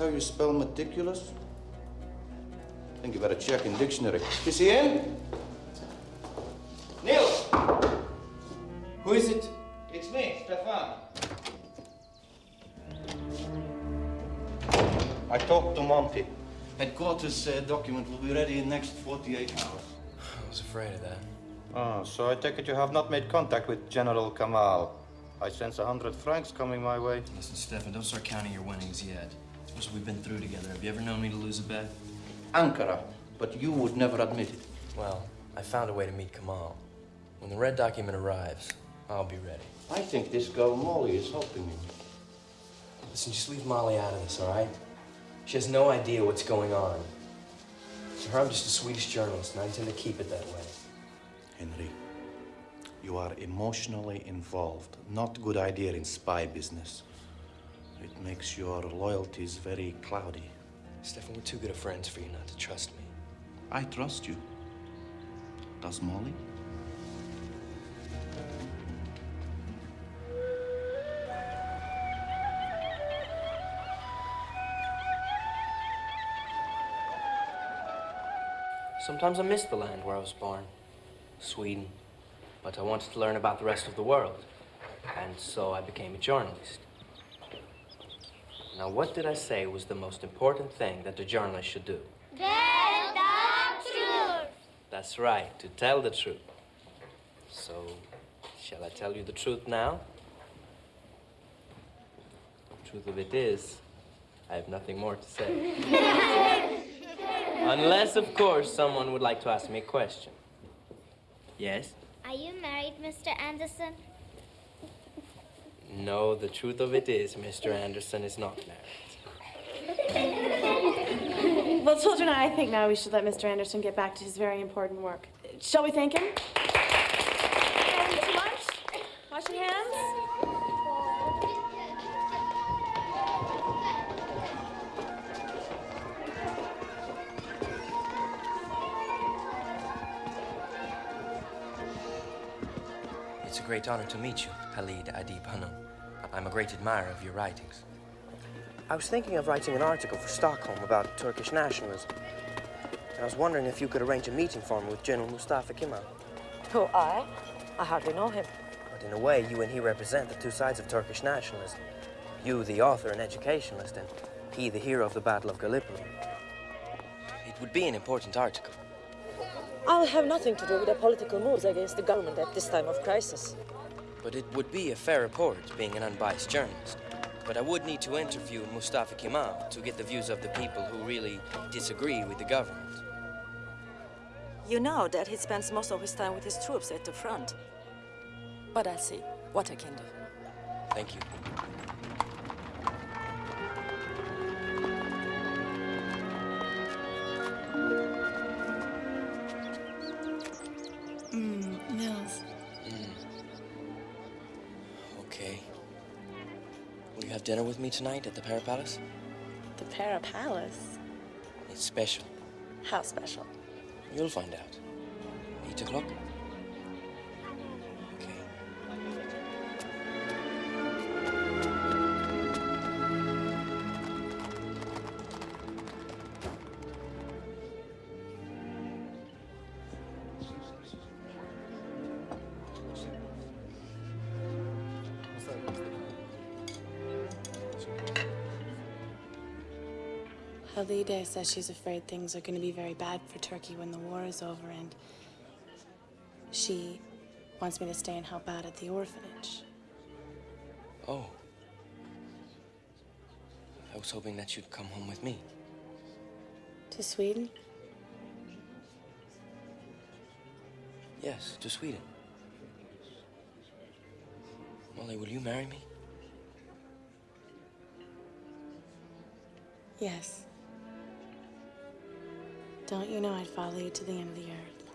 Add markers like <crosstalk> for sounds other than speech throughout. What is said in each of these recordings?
how you spell meticulous? think you better check in dictionary. Is he in? Neil! Who is it? It's me, Stefan. I talked to Monty. Headquarters uh, document will be ready in next 48 hours. I was afraid of that. Oh, so I take it you have not made contact with General Kamal. I sense a hundred francs coming my way. Listen, Stefan, don't start counting your winnings yet. It's we've been through together. Have you ever known me to lose a bet? Ankara, but you would never admit it. Well, I found a way to meet Kamal. When the red document arrives, I'll be ready. I think this girl Molly is helping you. Listen, just leave Molly out of this, all right? She has no idea what's going on. To her, I'm just a Swedish journalist, and I intend to keep it that way. Henry, you are emotionally involved. Not good idea in spy business. It makes your loyalties very cloudy. Stefan, we're too good of friends for you not to trust me. I trust you. Does Molly? Sometimes I miss the land where I was born, Sweden. But I wanted to learn about the rest of the world. And so I became a journalist. Now, what did I say was the most important thing that a journalist should do? Tell the truth. That's right, to tell the truth. So, shall I tell you the truth now? The truth of it is, I have nothing more to say. <laughs> Unless, of course, someone would like to ask me a question. Yes? Are you married, Mr. Anderson? No, the truth of it is, Mr. Anderson is not married. Well, children, I think now we should let Mr. Anderson get back to his very important work. Shall we thank him? And to lunch? Washing hands? Great honor to meet you, Halide Edib Hanum. I'm a great admirer of your writings. I was thinking of writing an article for Stockholm about Turkish nationalism. And I was wondering if you could arrange a meeting for me with General Mustafa Kemal. Who, I? I hardly know him. But in a way, you and he represent the two sides of Turkish nationalism. You, the author and educationalist, and he, the hero of the Battle of Gallipoli. It would be an important article. I'll have nothing to do with the political moves against the government at this time of crisis. But it would be a fair report, being an unbiased journalist. But I would need to interview Mustafa Kemal to get the views of the people who really disagree with the government. You know that he spends most of his time with his troops at the front. But I'll see what I can do. Thank you. Have dinner with me tonight at the Pera Palace? The Pera Palace? It's special. How special? You'll find out. Eight o'clock? Okay. Halide says she's afraid things are going to be very bad for Turkey when the war is over, and she wants me to stay and help out at the orphanage. Oh. I was hoping that you'd come home with me. To Sweden? Yes, to Sweden. Molly, will you marry me? Yes. Don't you know I'd follow you to the end of the earth?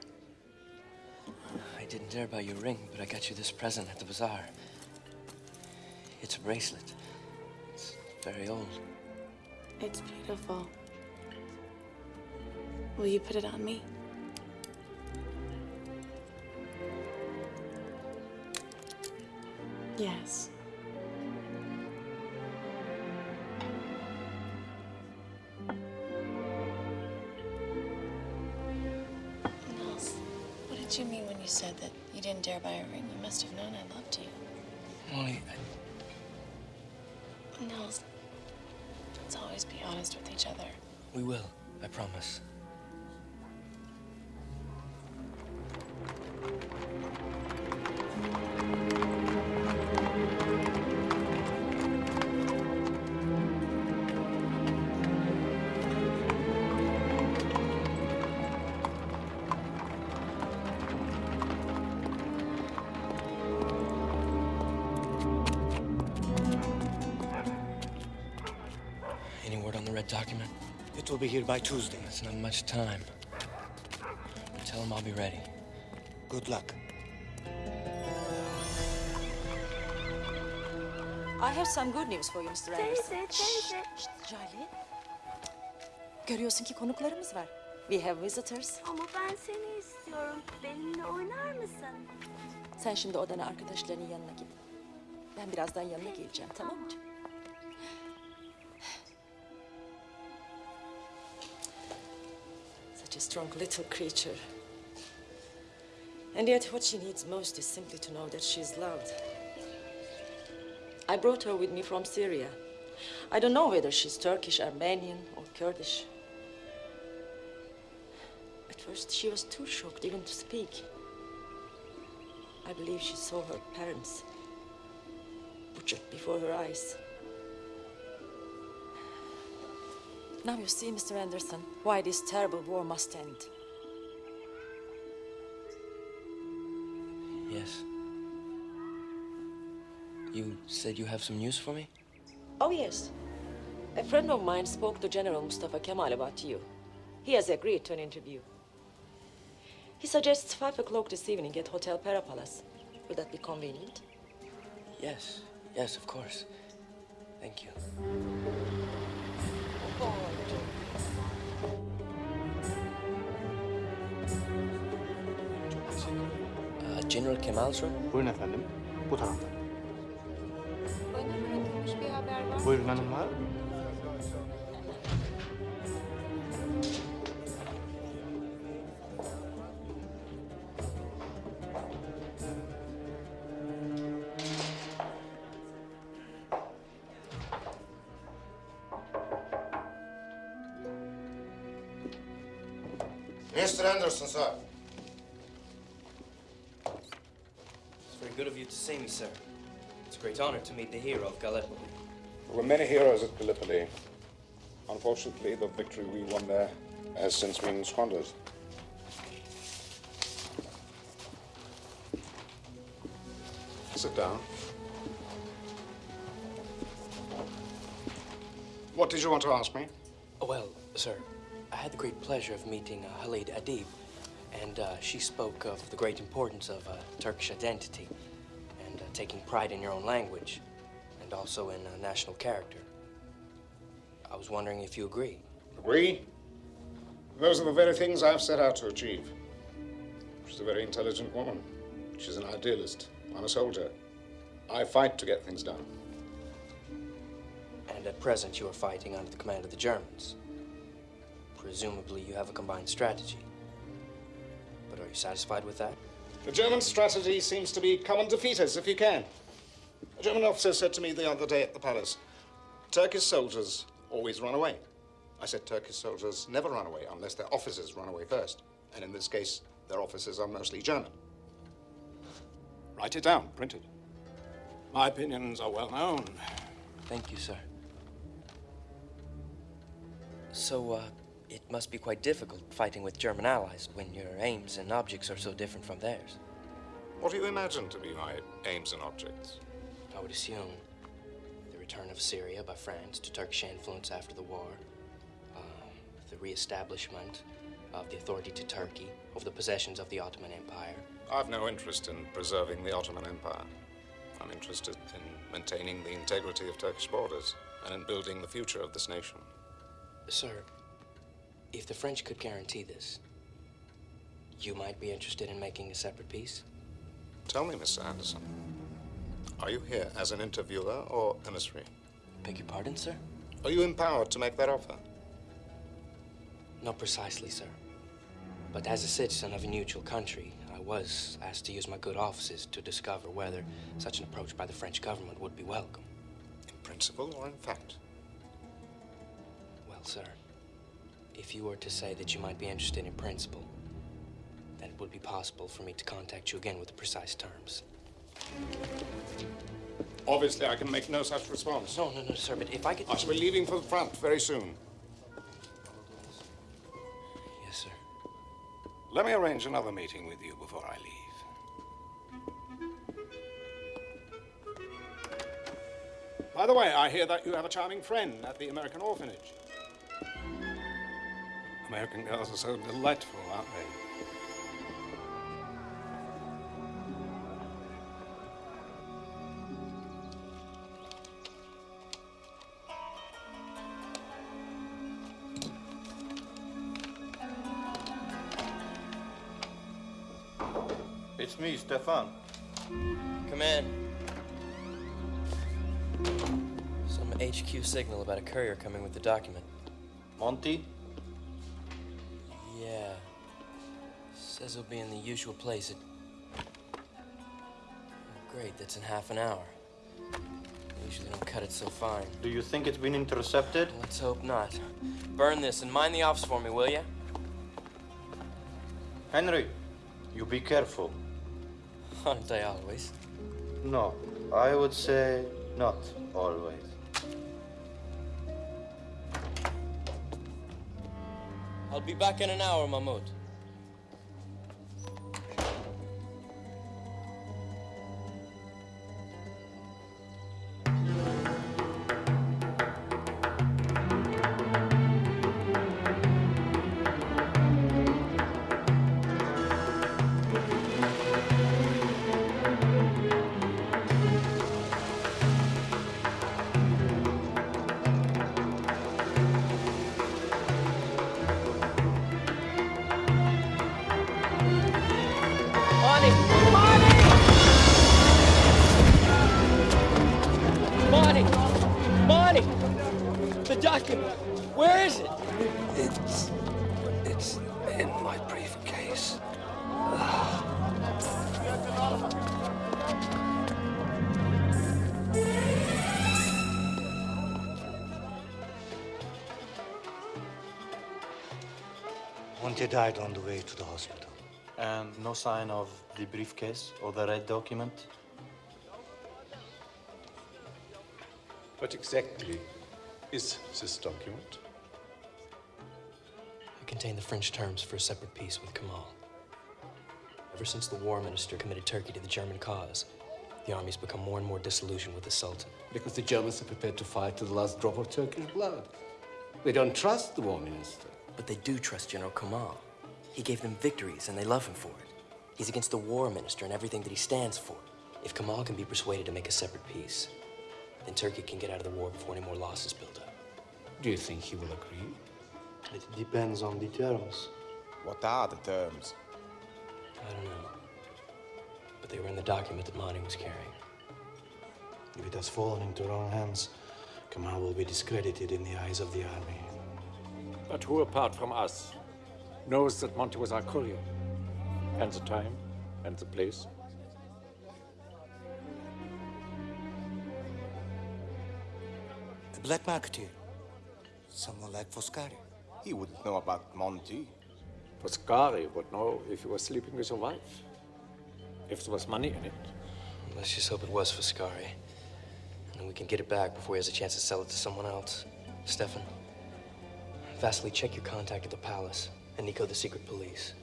I didn't dare buy your ring, but I got you this present at the bazaar. It's a bracelet. It's very old. It's beautiful. Will you put it on me? Yes. That you dare buy a ring? You must have known I loved you. Molly, I, Nels, let's always be honest with each other. we will. I promise. Will be here by Tuesday. That's not much time. Tell him I'll be ready. Good luck. I have some good news for you Mr. Anderson. Teyze, teyze. Şşt, Riley. Görüyorsun ki konuklarımız var. We have visitors. Ama ben seni istiyorum. Benimle oynar mısın? Sen şimdi odana arkadaşlarının yanına git. Ben birazdan yanına geleceğim tamam mı? canım? Strong little creature. And yet what she needs most is simply to know that she's loved. I brought her with me from Syria. I don't know whether she's Turkish, Armenian, or Kurdish. At first, she was too shocked even to speak. I believe she saw her parents butchered before her eyes. Now you see, Mr. Anderson, why this terrible war must end. Yes. You said you have some news for me? Oh, yes. A friend of mine spoke to General Mustafa Kemal about you. He has agreed to an interview. He suggests five o'clock this evening at Hotel Palace. Would that be convenient? Yes. Yes, of course. Thank you. Uh, General Kemal's room? Buyurun efendim. Bu tarafta. Bana bırakılmış bir haber var. Buyurun hanımlar. Mr. see me, sir. It's a great honor to meet the hero of Gallipoli. There were many heroes at Gallipoli. Unfortunately, the victory we won there has since been squandered. Sit down. What did you want to ask me? Oh, well, sir, I had the great pleasure of meeting uh, Halide Edib, and uh, she spoke of the great importance of uh, Turkish identity and taking pride in your own language and also in uh, national character. I was wondering if you agree. Agree? Those are the very things I've set out to achieve. She's a very intelligent woman. She's an idealist. I'm a soldier. I fight to get things done. And at present, you are fighting under the command of the Germans. Presumably, you have a combined strategy. But are you satisfied with that? The German strategy seems to be come and defeat us if you can. A German officer said to me the other day at the palace, Turkish soldiers always run away. I said Turkish soldiers never run away unless their officers run away first. And in this case, their officers are mostly German. Write it down, print it. My opinions are well known. Thank you, sir. So, uh, it must be quite difficult fighting with German allies when your aims and objects are so different from theirs. What do you imagine to be my aims and objects? I would assume the return of Syria by France to Turkish influence after the war, uh, the reestablishment of the authority to Turkey over the possessions of the Ottoman Empire. I've no interest in preserving the Ottoman Empire. I'm interested in maintaining the integrity of Turkish borders and in building the future of this nation. Sir, if the French could guarantee this, you might be interested in making a separate peace? Tell me, Mr. Anderson, Are you here as an interviewer or emissary? Beg your pardon, sir? Are you empowered to make that offer? Not precisely, sir. But as a citizen of a neutral country, I was asked to use my good offices to discover whether such an approach by the French government would be welcome. In principle or in fact? Well, sir, if you were to say that you might be interested in principle, then it would be possible for me to contact you again with the precise terms. Obviously, I can make no such response. No, no, no, sir, but if I could... I shall be leaving for the front very soon. Yes, sir. Let me arrange another meeting with you before I leave. By the way, I hear that you have a charming friend at the American orphanage. American girls are so delightful, aren't they? It's me, Stefan. Come in. Some HQ signal about a courier coming with the document. Monty? He'll be in the usual place at... Oh, great, that's in half an hour. Usually don't cut it so fine. Do you think it's been intercepted? Let's hope not. Burn this and mind the office for me, will you? Henry, you be careful. <laughs> Aren't I always? No, I would say not always. I'll be back in an hour, Mahmoud. Died on the way to the hospital. And no sign of the briefcase or the red document? What exactly is this document? It contained the French terms for a separate peace with Kemal. Ever since the war minister committed Turkey to the German cause, the army's become more and more disillusioned with the Sultan. Because the Germans are prepared to fight to the last drop of Turkish blood. They don't trust the war minister. But they do trust General Kemal. He gave them victories, and they love him for it. He's against the war minister and everything that he stands for. If Kamal can be persuaded to make a separate peace, then Turkey can get out of the war before any more losses build up. Do you think he will agree? It depends on the terms. What are the terms? I don't know. But they were in the document that Monty was carrying. If it has fallen into wrong hands, Kamal will be discredited in the eyes of the army. But who apart from us knows that Monty was our courier? And the time and the place? A black marketeer. Someone like Foscari. He wouldn't know about Monty. Foscari would know if he was sleeping with your wife. If there was money in it. Let's just hope it was Foscari. And then we can get it back before he has a chance to sell it to someone else. Stefan, Vasily, check your contact at the palace. And Nico, the secret police.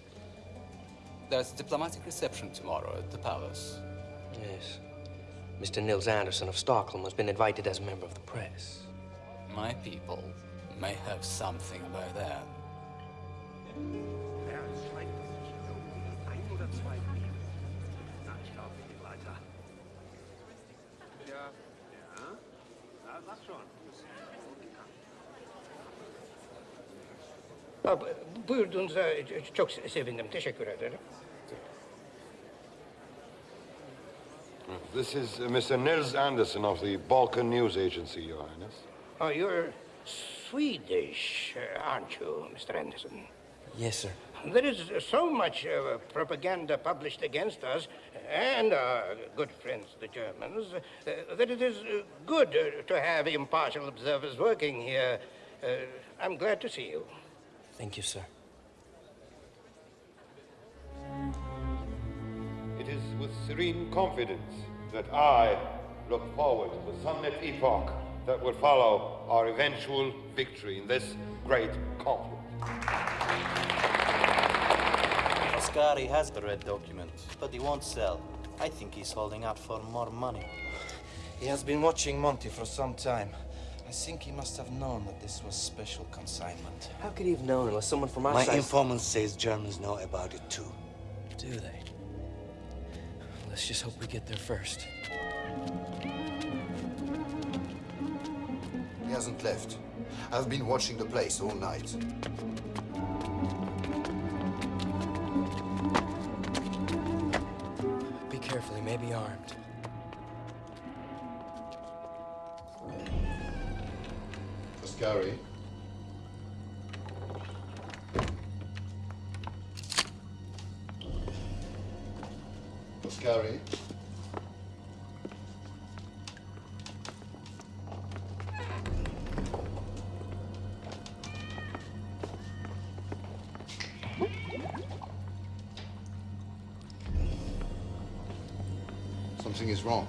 There's a diplomatic reception tomorrow at the palace. Yes. Mr. Nils Anderson of Stockholm has been invited as a member of the press. My people may have something by then. Buyurduğunuza çok sevindim. Teşekkür ederim. This is uh, Mr. Nils Anderson of the Balkan News Agency, Your Highness. Oh, you're Swedish, uh, aren't you, Mr. Anderson? Yes, sir. There is so much uh, propaganda published against us and our good friends, the Germans, uh, that it is uh, good uh, to have impartial observers working here. Uh, I'm glad to see you. Thank you, sir. It is with serene confidence that I look forward to the sunlit epoch that will follow our eventual victory in this great conflict. Foscari has the red document, but he won't sell. I think he's holding out for more money. He has been watching Monty for some time. I think he must have known that this was special consignment. How could he have known unless someone from our My side... informant says Germans know about it too. Do they? Let's just hope we get there first. He hasn't left. I've been watching the place all night. Be careful, he may be armed. Foscari. Foscari. Something is wrong.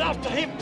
After him.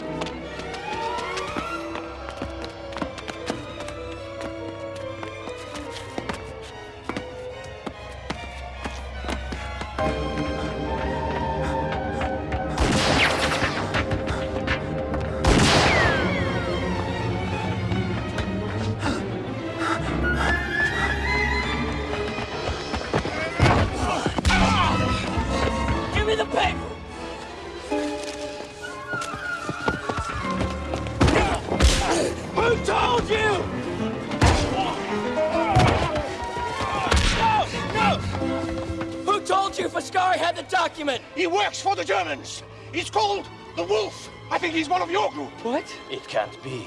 The Germans. He's called the Wolf. I think he's one of your group. What? It can't be.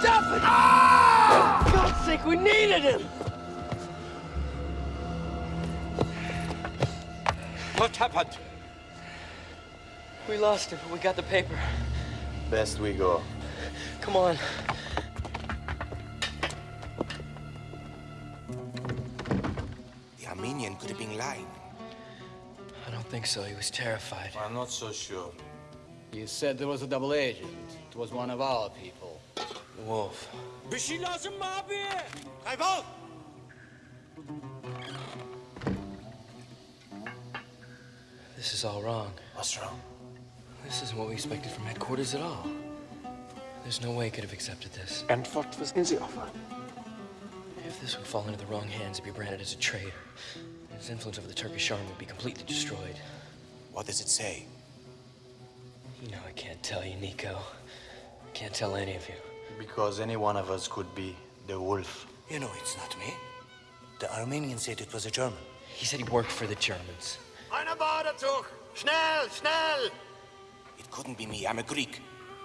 Stop it! For God's sake, we needed him! What happened? We lost him, but we got the paper. Best we go. Come on. Could have been lying. I don't think so. He was terrified. I'm not so sure. You said there was a double agent. It was one of our people. The wolf. Bir şey lazım mı abi? Kaybol! This is all wrong. What's wrong? This isn't what we expected from headquarters at all. There's no way he could have accepted this. And what was in the offer? If this would fall into the wrong hands, he'd be branded as a traitor. His influence over the Turkish army would be completely destroyed. What does it say? You know, I can't tell you, Nico. I can't tell any of you. Because any one of us could be the wolf. You know it's not me. The Armenian said it was a German. He said he worked for the Germans. Eine Badezug! Schnell, schnell! It couldn't be me. I'm a Greek.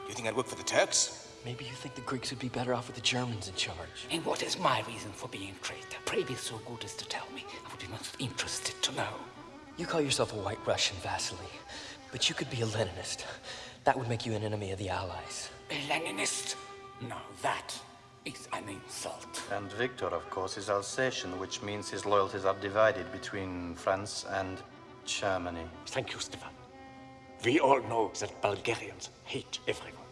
You think I'd work for the Turks? Maybe you think the Greeks would be better off with the Germans in charge. And what is my reason for being traitor? Pray be so good as to tell me. I would be most interested to know. You call yourself a white Russian, Vasily, but you could be a Leninist. That would make you an enemy of the Allies. A Leninist? No, that is an insult. And Victor, of course, is Alsatian, which means his loyalties are divided between France and Germany. Thank you, Stefan. We all know that Bulgarians hate everyone.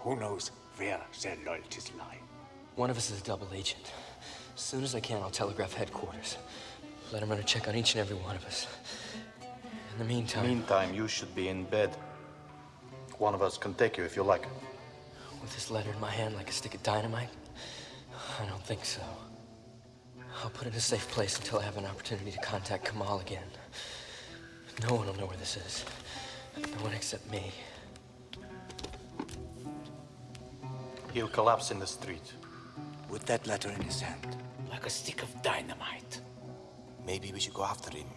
Who knows where their loyalties lie? One of us is a double agent. As soon as I can, I'll telegraph headquarters. Let them run a check on each and every one of us. In the meantime... Meantime, you should be in bed. One of us can take you if you like. With this letter in my hand like a stick of dynamite? I don't think so. I'll put it in a safe place until I have an opportunity to contact Kamal again. No one will know where this is. No one except me. He'll collapse in the street. With that letter in his hand. Like a stick of dynamite. Maybe we should go after him.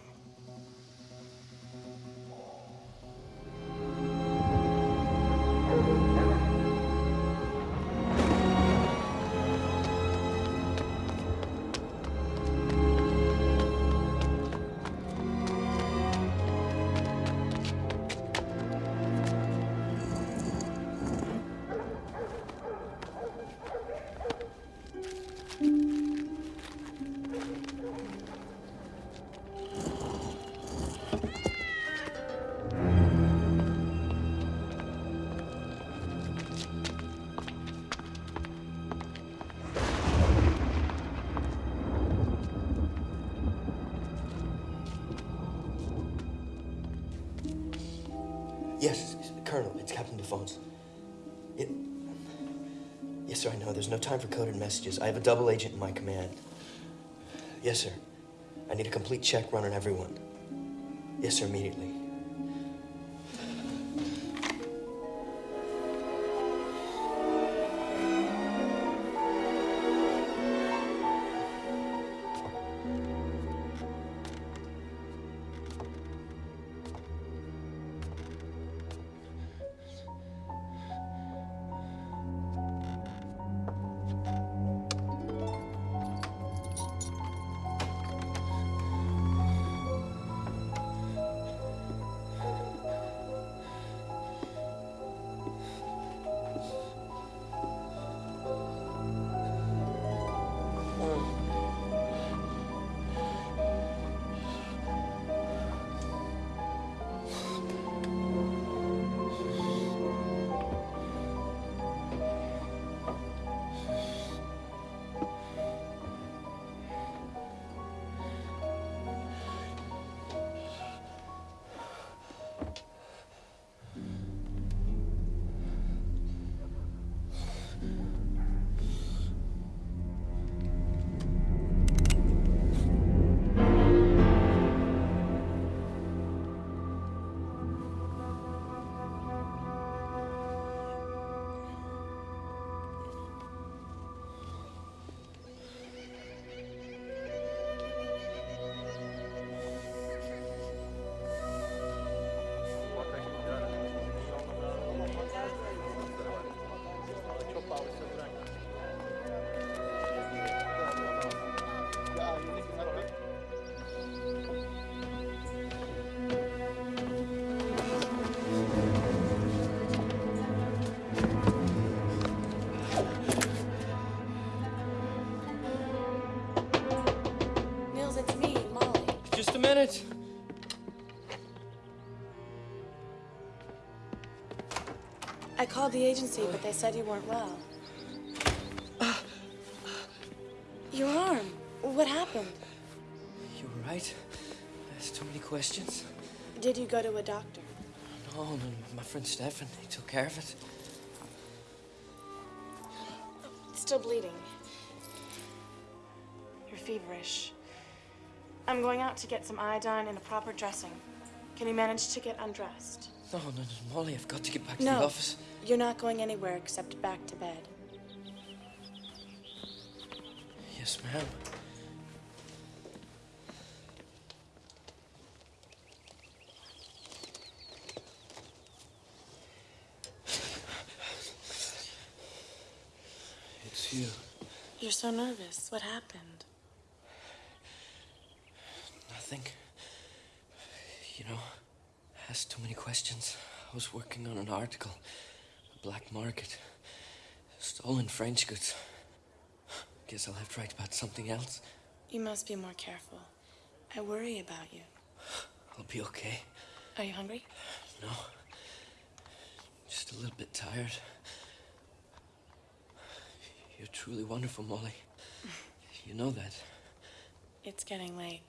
Yes, Colonel, it's Captain Defonce. It... Yes, sir, I know. There's no time for coded messages. I have a double agent in my command. Yes, sir. I need a complete check run on everyone. Yes, sir, immediately. Called the agency, but they said you weren't well. <sighs> Your arm. What happened? You were right. I asked too many questions. Did you go to a doctor? No, no, my friend Stefan, he took care of it. It's still bleeding. You're feverish. I'm going out to get some iodine and a proper dressing. Can you manage to get undressed? No, no, no, Molly, I've got to get back to the office. You're not going anywhere except back to bed. Yes, ma'am. It's you. You're so nervous. What happened? Nothing. You know, I asked too many questions. I was working on an article. Black market. Stolen French goods. Guess I'll have to write about something else. You must be more careful. I worry about you. I'll be okay. Are you hungry? No. Just a little bit tired. You're truly wonderful, Molly. <laughs> You know that. It's getting late.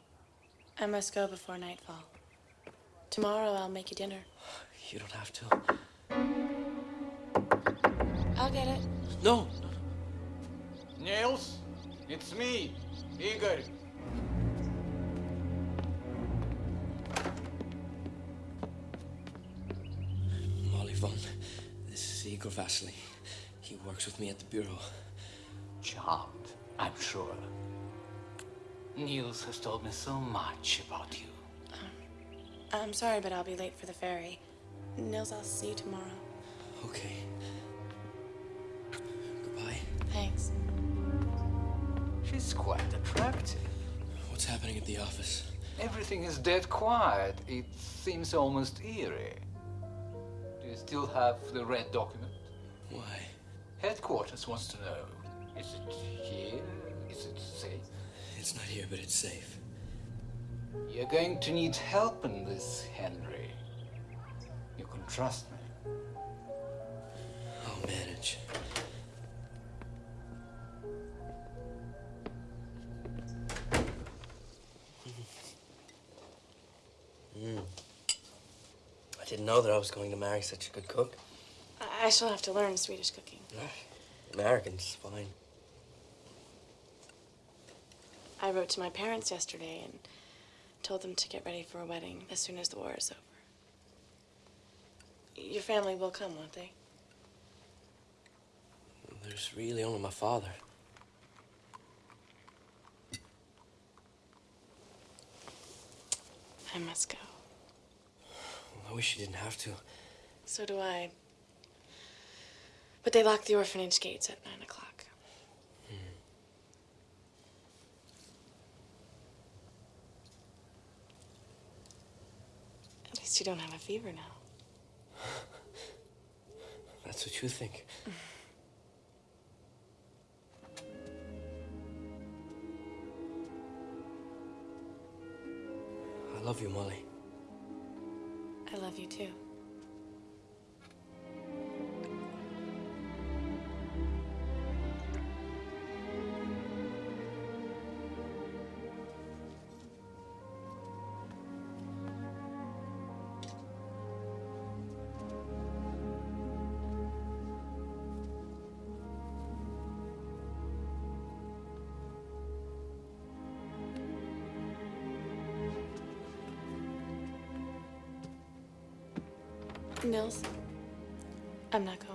I must go before nightfall. Tomorrow I'll make you dinner. You don't have to. I'll get it. No, Niels, it's me, Igor. Molly Vaughn. This is Igor Vasily. He works with me at the bureau. Charmed, I'm sure. Niels has told me so much about you. Um, I'm sorry, but I'll be late for the ferry. Nils, I'll see you tomorrow. Okay. Goodbye. Thanks. She's quite attractive. What's happening at the office? Everything is dead quiet. It seems almost eerie. Do you still have the red document? Why? Headquarters wants to know. Is it here? Is it safe? It's not here, but it's safe. You're going to need help in this, Henry. You can trust me. I'll manage. Mm. I didn't know that I was going to marry such a good cook. I, I shall have to learn Swedish cooking. American's fine. I wrote to my parents yesterday and told them to get ready for a wedding as soon as the war is over. Your family will come, won't they? There's really only my father. I must go. I wish you didn't have to. So do I. But they lock the orphanage gates at nine o'clock. At least you don't have a fever now. <sighs> That's what you think. <sighs> I love you, Molly. I love you too. Nils, I'm not going.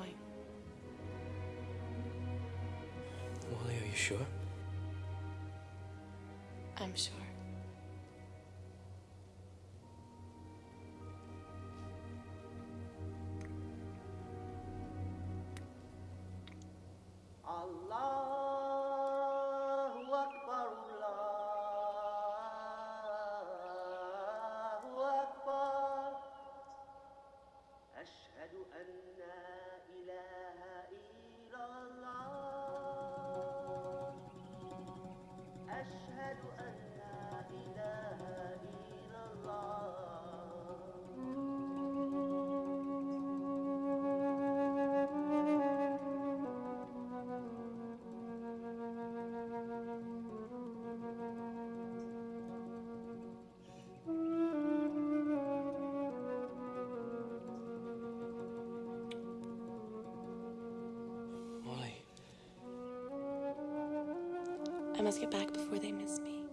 Must get back before they miss me.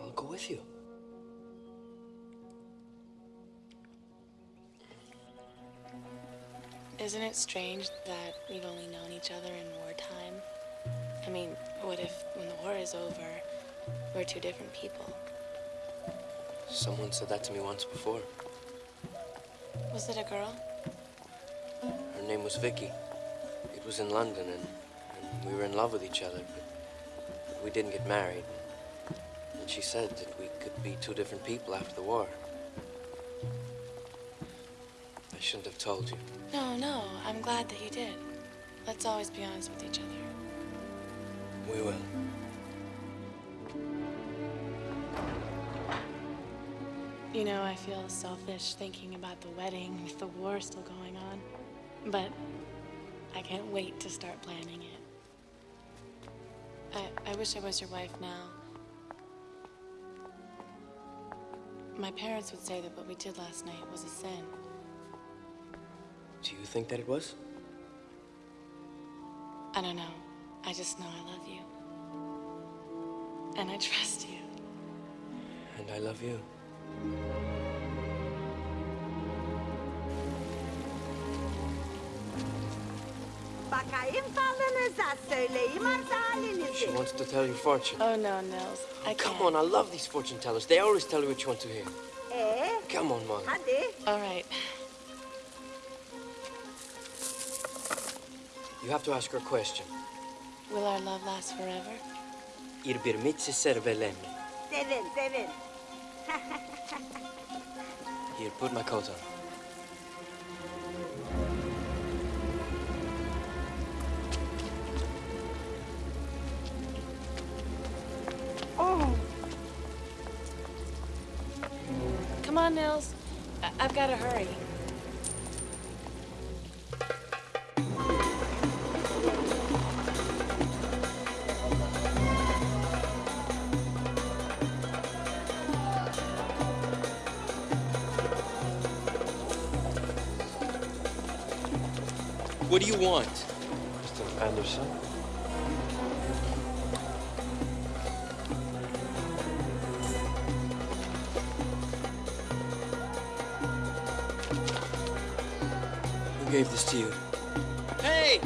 I'll go with you. Isn't it strange that we've only known each other in wartime? I mean, what if, when the war is over, we're two different people? Someone said that to me once before. Was it a girl? Her name was Vicky. It was in London, and, and we were in love with each other, but, but we didn't get married. And she said that we could be two different people after the war. I shouldn't have told you. No, no, I'm glad that you did. Let's always be honest with each other. We will. You know, I feel selfish thinking about the wedding <laughs> with the war still going on. But I can't wait to start planning it. I, wish I was your wife now. My parents would say that what we did last night was a sin. Do you think that it was? I don't know. I just know I love you. And I trust you. And I love you. Bakayım falınıza söyleyeyim arz. She wants to tell you fortune. Oh, no, Nils. I Come can't. on, I love these fortune tellers. They always tell you what you want to hear. Ee, Come on, Molly. hadi. All right. You have to ask her a question. Will our love last forever? Ir bir mitsi servelemi. Sevin, sevin. Here, put my coat on. On, Nils. I- I've got to hurry. What do you want? Mr. Anderson? This to you? Hey!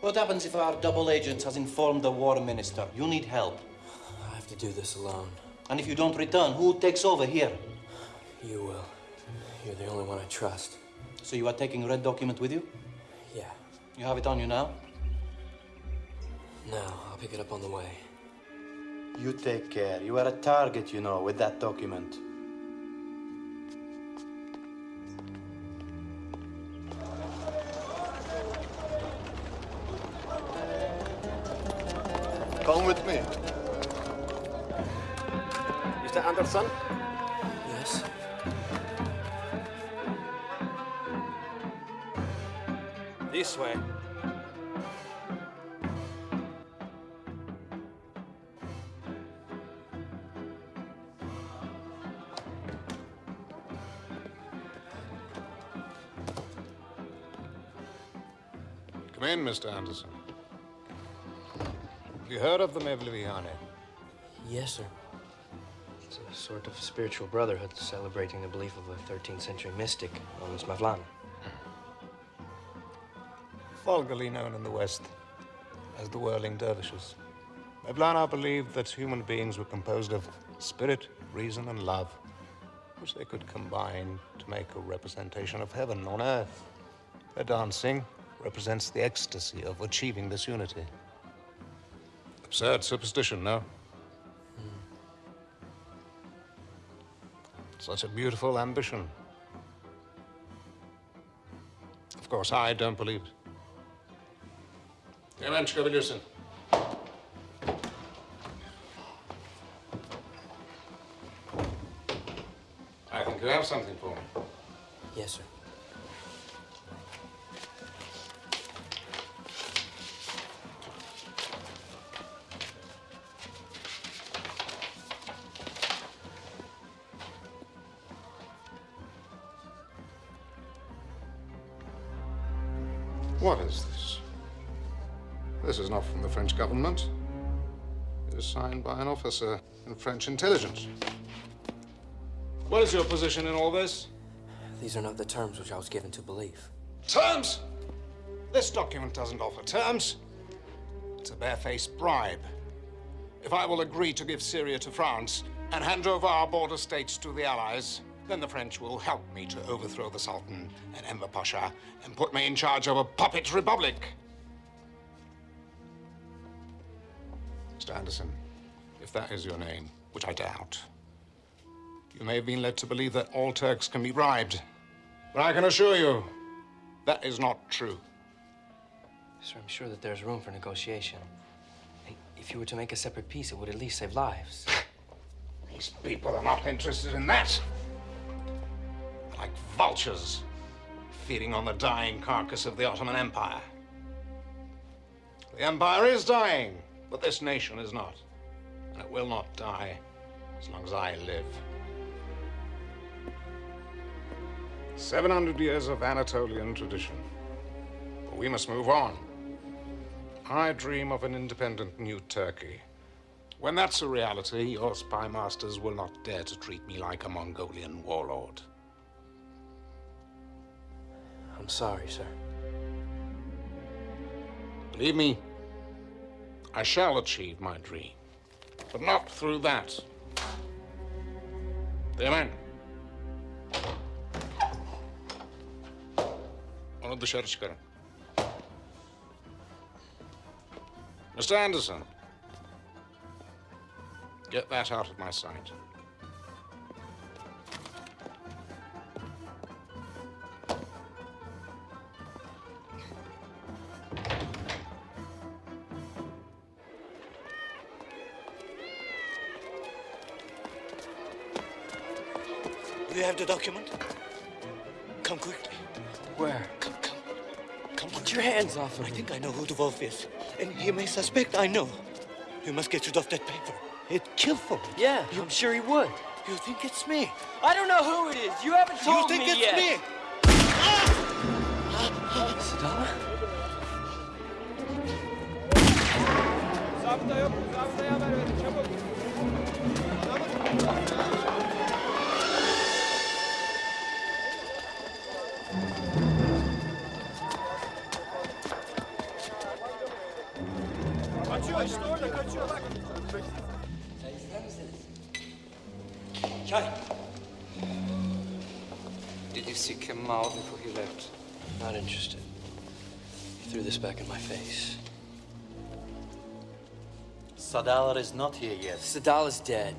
What happens if our double agent has informed the war minister? You need help. I have to do this alone. And if you don't return, who takes over here? You will. You're the only one I trust. So you are taking red document with you? Yeah. You have it on you now? No, I'll pick it up on the way. You take care. You are a target, you know, with that document. Mr. Anderson. Have you heard of the Mevleviane? Yes, sir. It's a sort of spiritual brotherhood celebrating the belief of a 13th century mystic known as Mevlana. Vulgarly known in the West as the whirling dervishes. Mevlana believed that human beings were composed of spirit, reason, and love, which they could combine to make a representation of heaven on earth. Their dancing represents the ecstasy of achieving this unity. Absurd superstition, no? Such a beautiful ambition. Of course, I don't believe it. Clemenchka Bilusin. I think you have something for me. Yes, sir. By an officer in French intelligence. What is your position in all this? These are not the terms which I was given to believe. Terms? This document doesn't offer terms. It's a barefaced bribe. If I will agree to give Syria to France and hand over our border states to the Allies, then the French will help me to overthrow the Sultan and Enver Pasha and put me in charge of a puppet republic. Mr. Anderson, if that is your name, which I doubt, you may have been led to believe that all Turks can be bribed. But I can assure you, that is not true. Sir, I'm sure that there's room for negotiation. If you were to make a separate peace, it would at least save lives. <laughs> These people are not interested in that. They're like vultures feeding on the dying carcass of the Ottoman Empire. The empire is dying, but this nation is not. And it will not die as long as I live. 700 years of Anatolian tradition. But we must move on. I dream of an independent new Turkey. When that's a reality, your spy masters will not dare to treat me like a Mongolian warlord. I'm sorry, sir. Believe me, I shall achieve my dream. But not through that. The men. Onu dışarı çıkarın. Mr. Anderson. Get that out of my sight. Document? Come quickly. Where? Come, come. Come Get your hands off of I me. think I know who the wolf is. And he may suspect I know. You must get rid of that paper. It killed for me. Yeah, I'm sure he would. You think it's me? I don't know who it is. You haven't told me. you think it's yet. me? Sadala? Zabıta yok. Zabıtaya haber verin çabuk. Kaçıyor Did you see Kemal before he left? Not interested. He threw this back in my face. Sadala is not here yet. Sadala's dead.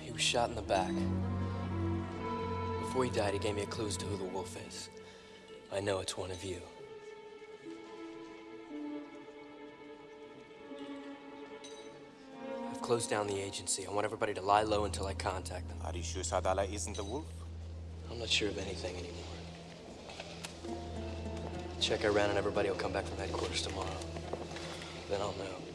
He was shot in the back. Before he died, he gave me a clue as to who the wolf is. I know it's one of you. I've down the agency. I want everybody to lie low until I contact them. Are you sure Sadala isn't the wolf? I'm not sure of anything anymore. Check around and everybody will come back from headquarters tomorrow. Then I'll know.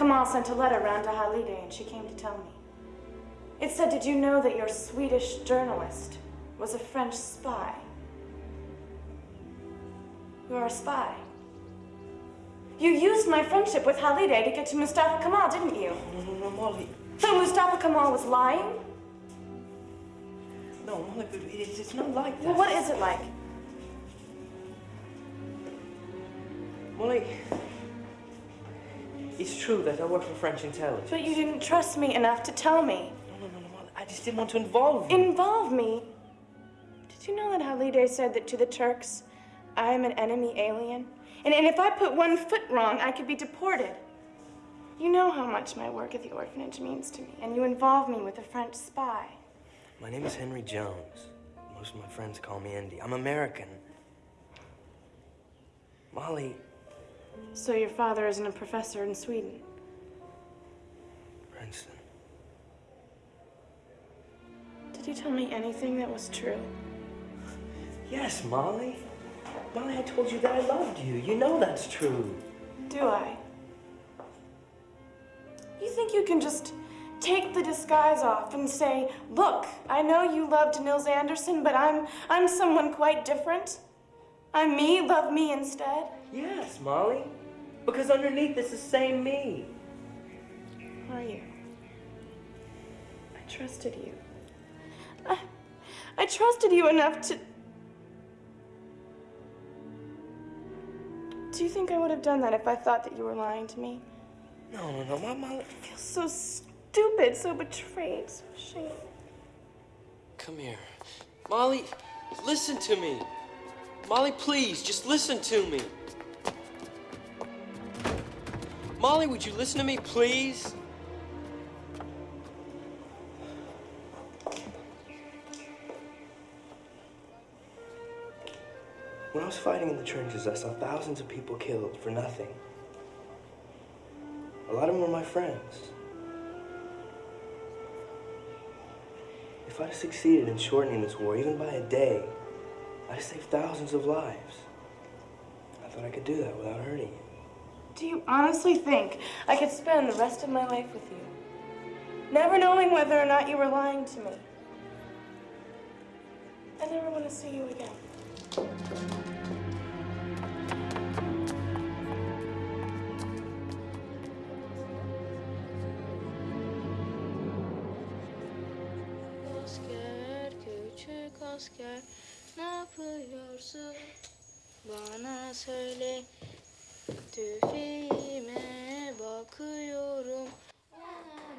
Kemal sent a letter round to Halide and she came to tell me. It said, Did you know that your Swedish journalist was a French spy? You are a spy. You used my friendship with Halide to get to Mustafa Kemal, didn't you? No, no, no, Molly. So Mustafa Kemal was lying? No, Molly, but it's, it's not like that. Well, what is it like? Molly, true that I work for French intelligence. But you didn't trust me enough to tell me. No, no, no, Molly, I just didn't want to involve you. Involve me? Did you know that Halide said that to the Turks, I am an enemy alien? And, and if I put one foot wrong, I could be deported. You know how much my work at the orphanage means to me, and you involve me with a French spy. My name is Henry Jones. Most of my friends call me Indy. I'm American. Molly, So your father isn't a professor in Sweden? Princeton. Did you tell me anything that was true? Yes, Molly. Molly, I told you that I loved you. You know that's true. Do I? You think you can just take the disguise off and say, "Look, I know you loved Nils Anderson, but I'm I'm someone quite different. I'm me. Love me instead." Yes, Molly. Because underneath is the same me. Are you? I trusted you. I, I trusted you enough to. Do you think I would have done that if I thought that you were lying to me? No, no, no, my Molly. I feel so stupid, so betrayed, so ashamed. Come here. Molly, listen to me. Molly, please, just listen to me. Molly, would you listen to me, please? When I was fighting in the trenches, I saw thousands of people killed for nothing. A lot of them were my friends. If I'd have succeeded in shortening this war, even by a day, I'd have saved thousands of lives. I thought I could do that without hurting you. Do you honestly think I could spend the rest of my life with you, never knowing whether or not you were lying to me? I never want to see you again. Bana söyle, tüfeğime bakıyorum. Ona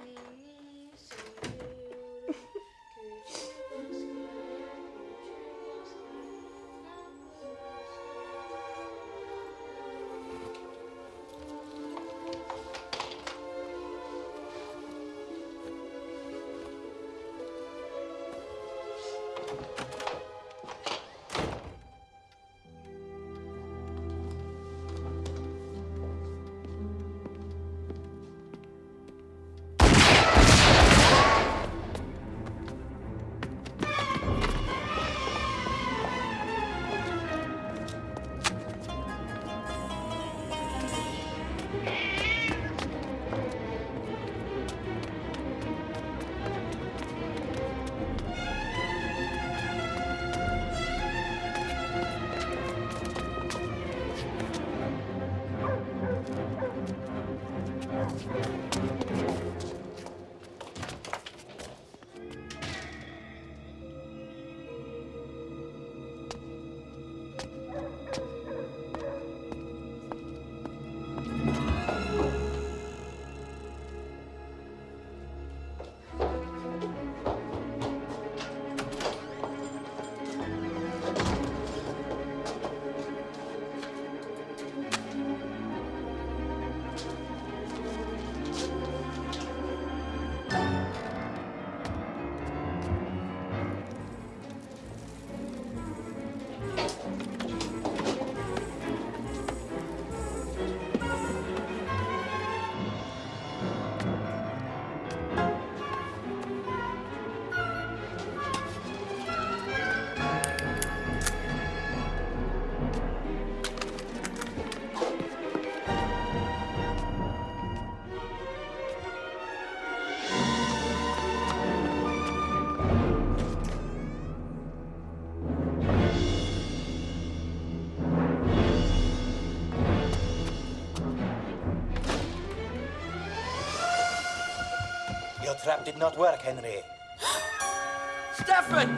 trap did not work, Henry. <gasps> Stefan!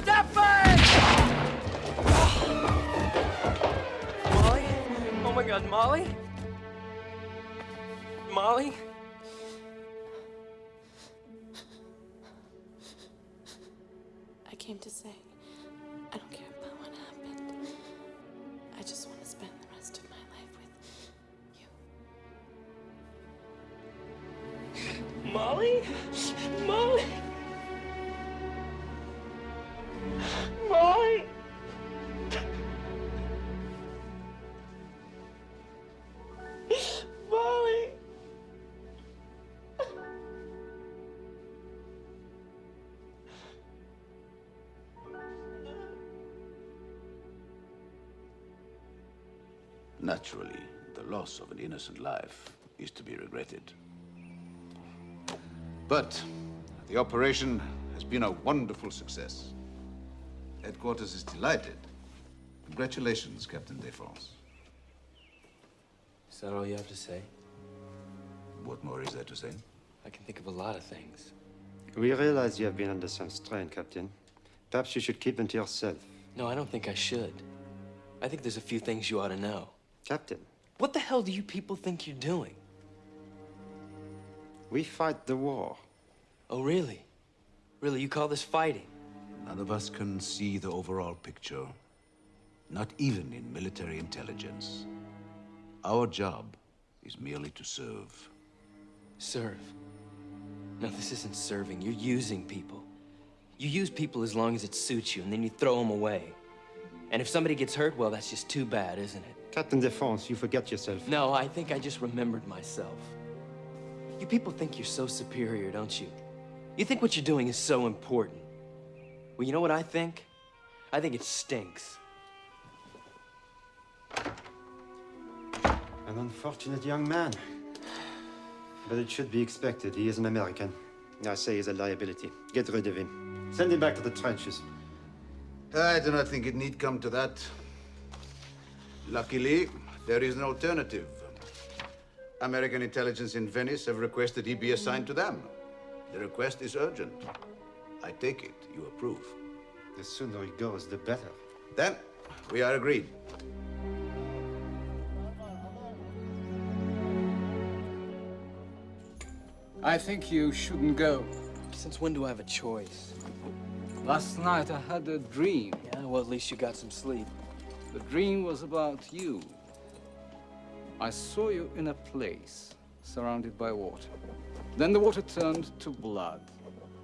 Stefan! Molly? Oh my god, Molly? Molly? I came to say, I don't care about what happened. I just want Molly? Molly? Molly? Molly? Naturally, the loss of an innocent life is to be regretted. But the operation has been a wonderful success. Headquarters is delighted. Congratulations, Captain Defense. Is that all you have to say? What more is there to say? I can think of a lot of things. We realize you have been under some strain, Captain. Perhaps you should keep them to yourself. No, I don't think I should. I think there's a few things you ought to know. Captain, What the hell do you people think you're doing? We fight the war. Oh, really? Really, you call this fighting? None of us can see the overall picture. Not even in military intelligence. Our job is merely to serve. Serve? No, this isn't serving. You're using people. You use people as long as it suits you, and then you throw them away. And if somebody gets hurt, well, that's just too bad, isn't it? Captain Defense, you forget yourself. No, I think I just remembered myself. You people think you're so superior, don't you? You think what you're doing is so important. Well, you know what I think? I think it stinks. An unfortunate young man. But it should be expected. He is an American. I say he's a liability. Get rid of him. Send him back to the trenches. I do not think it need come to that. Luckily, there is an alternative. American intelligence in Venice have requested he be assigned to them. The request is urgent. I take it you approve. The sooner he goes, the better. Then, we are agreed. I think you shouldn't go. Since when do I have a choice? Last night I had a dream. Yeah, well, at least you got some sleep. The dream was about you. I saw you in a place surrounded by water. Then the water turned to blood.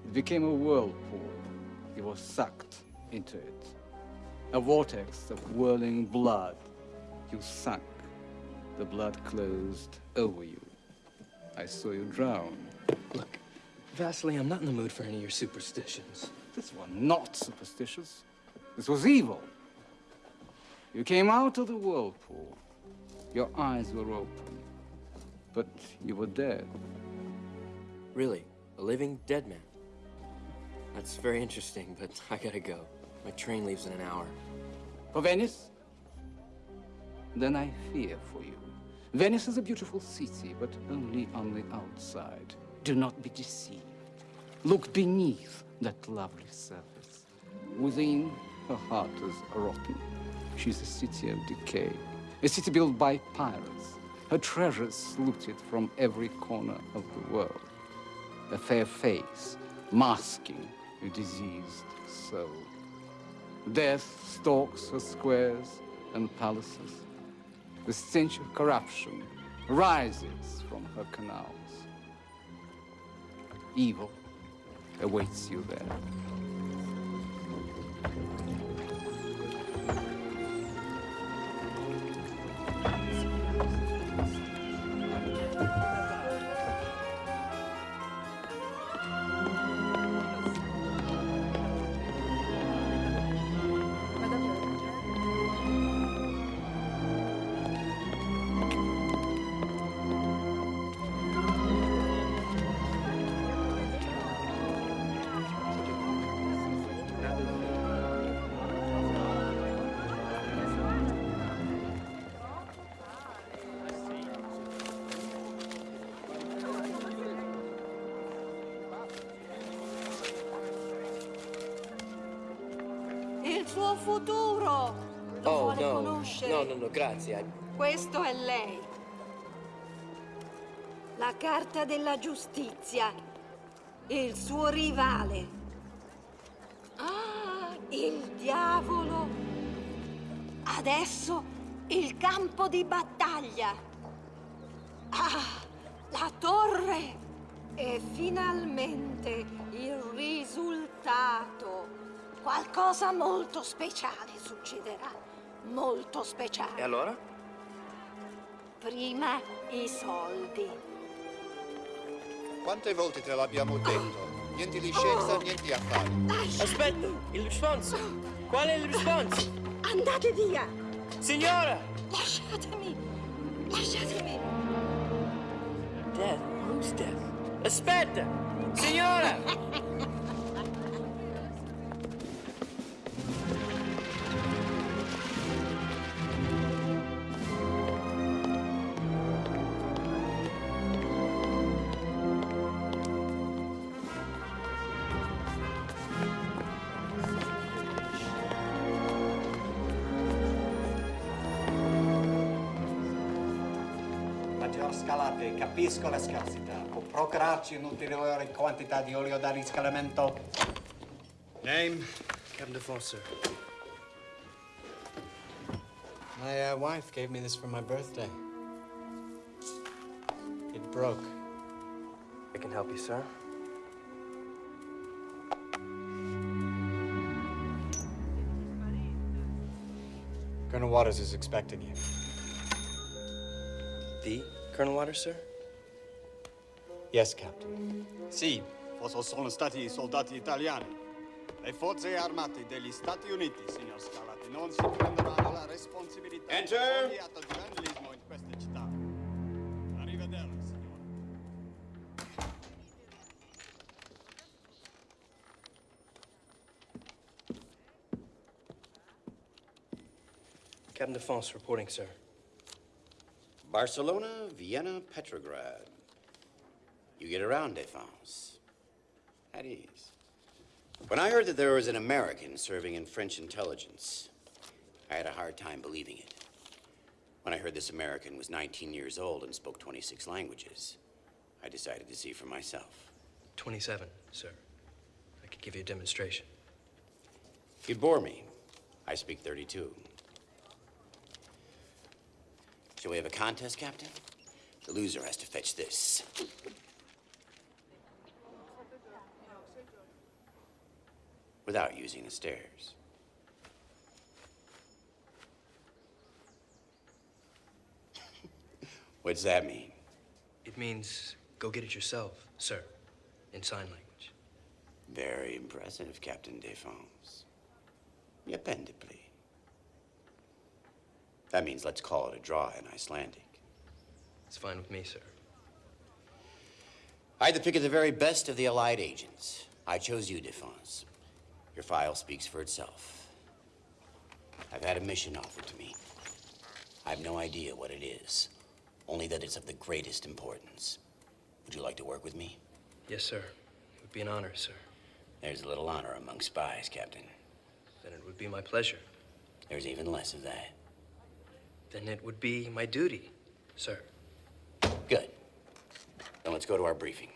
It became a whirlpool. You were sucked into it. A vortex of whirling blood. You sank. The blood closed over you. I saw you drown. Look, Vasily, I'm not in the mood for any of your superstitions. This was not superstitious. This was evil. You came out of the whirlpool. Your eyes were open. But you were dead. Really? A living dead man? That's very interesting, but <laughs> I gotta go. My train leaves in an hour. For Venice? Then I fear for you. Venice is a beautiful city, but only on the outside. Do not be deceived. Look beneath that lovely surface. Within, her heart is rotten. She's a city of decay, a city built by pirates, her treasures looted from every corner of the world. A fair face, masking a diseased soul. Death stalks her squares and palaces. The stench of corruption rises from her canals. Evil awaits you there. Futuro lo Oh, vuole no. conoscere. No, no, no, grazie. Questo è lei. La carta della giustizia. Il suo rivale. Ah, il diavolo. Adesso il campo di battaglia. Ah, la torre E finalmente il risultato. Qualcosa molto speciale succederà. Molto speciale. E allora? Prima i soldi. Quante volte te l'abbiamo detto? Niente di scienza, niente di affari. Aspetta, il responso. Qual è il responso? Andate via! Signora! Lasciatemi! Lasciatemi! Death? Who's death? Aspetta! Signora! <laughs> capisco la scarsità. Può procurarci un'ulteriore quantità di olio da riscaldamento. Name? Captain Defoe, sir. My uh, wife gave me this for my birthday. It broke. I can help you, sir. Colonel Waters is expecting you. The Colonel Waters, sir? Yes, Captain. Sì, fossero sono stati i soldati italiani. Le forze armate degli Stati Uniti, signor Scarlatti, non si prenderanno la responsabilità Enter. di ogni atto vandalismo in questa città. Arrivederci, signore. Captain Defense reporting, sir. Barcelona, Vienna, Petrograd. You get around, Defense. At ease. When I heard that there was an American serving in French intelligence, I had a hard time believing it. When I heard this American was 19 years old and spoke 26 languages, I decided to see for myself. 27, sir. I could give you a demonstration. You'd bore me. I speak 32. Shall we have a contest, Captain? The loser has to fetch this. Without using the stairs. <laughs> what does that mean? It means go get it yourself, sir, in sign language. Very impressive, Captain Defense. Appendibly. That means let's call it a draw in Icelandic. It's fine with me, sir. I had the pick of the very best of the Allied agents. I chose you, Defense. Your file speaks for itself. I've had a mission offered to me. I have no idea what it is, only that it's of the greatest importance. Would you like to work with me? Yes, sir. It would be an honor, sir. There's a little honor among spies, Captain. Then it would be my pleasure. There's even less of that. Then it would be my duty, sir. Good. Then let's go to our briefing.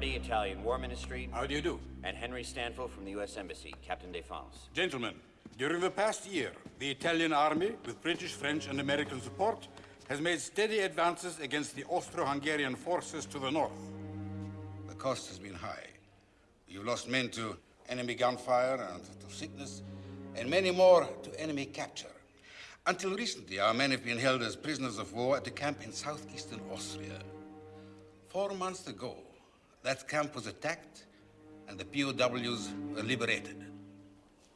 Carlo Italian War Ministry. How do you do? And Henry Stanfill from the U.S. Embassy, Captain Defense. Gentlemen, during the past year, the Italian army, with British, French, and American support, has made steady advances against the Austro-Hungarian forces to the north. The cost has been high. You've lost men to enemy gunfire and to sickness, and many more to enemy capture. Until recently, our men have been held as prisoners of war at a camp in southeastern Austria. Four months ago, that camp was attacked and the POWs were liberated.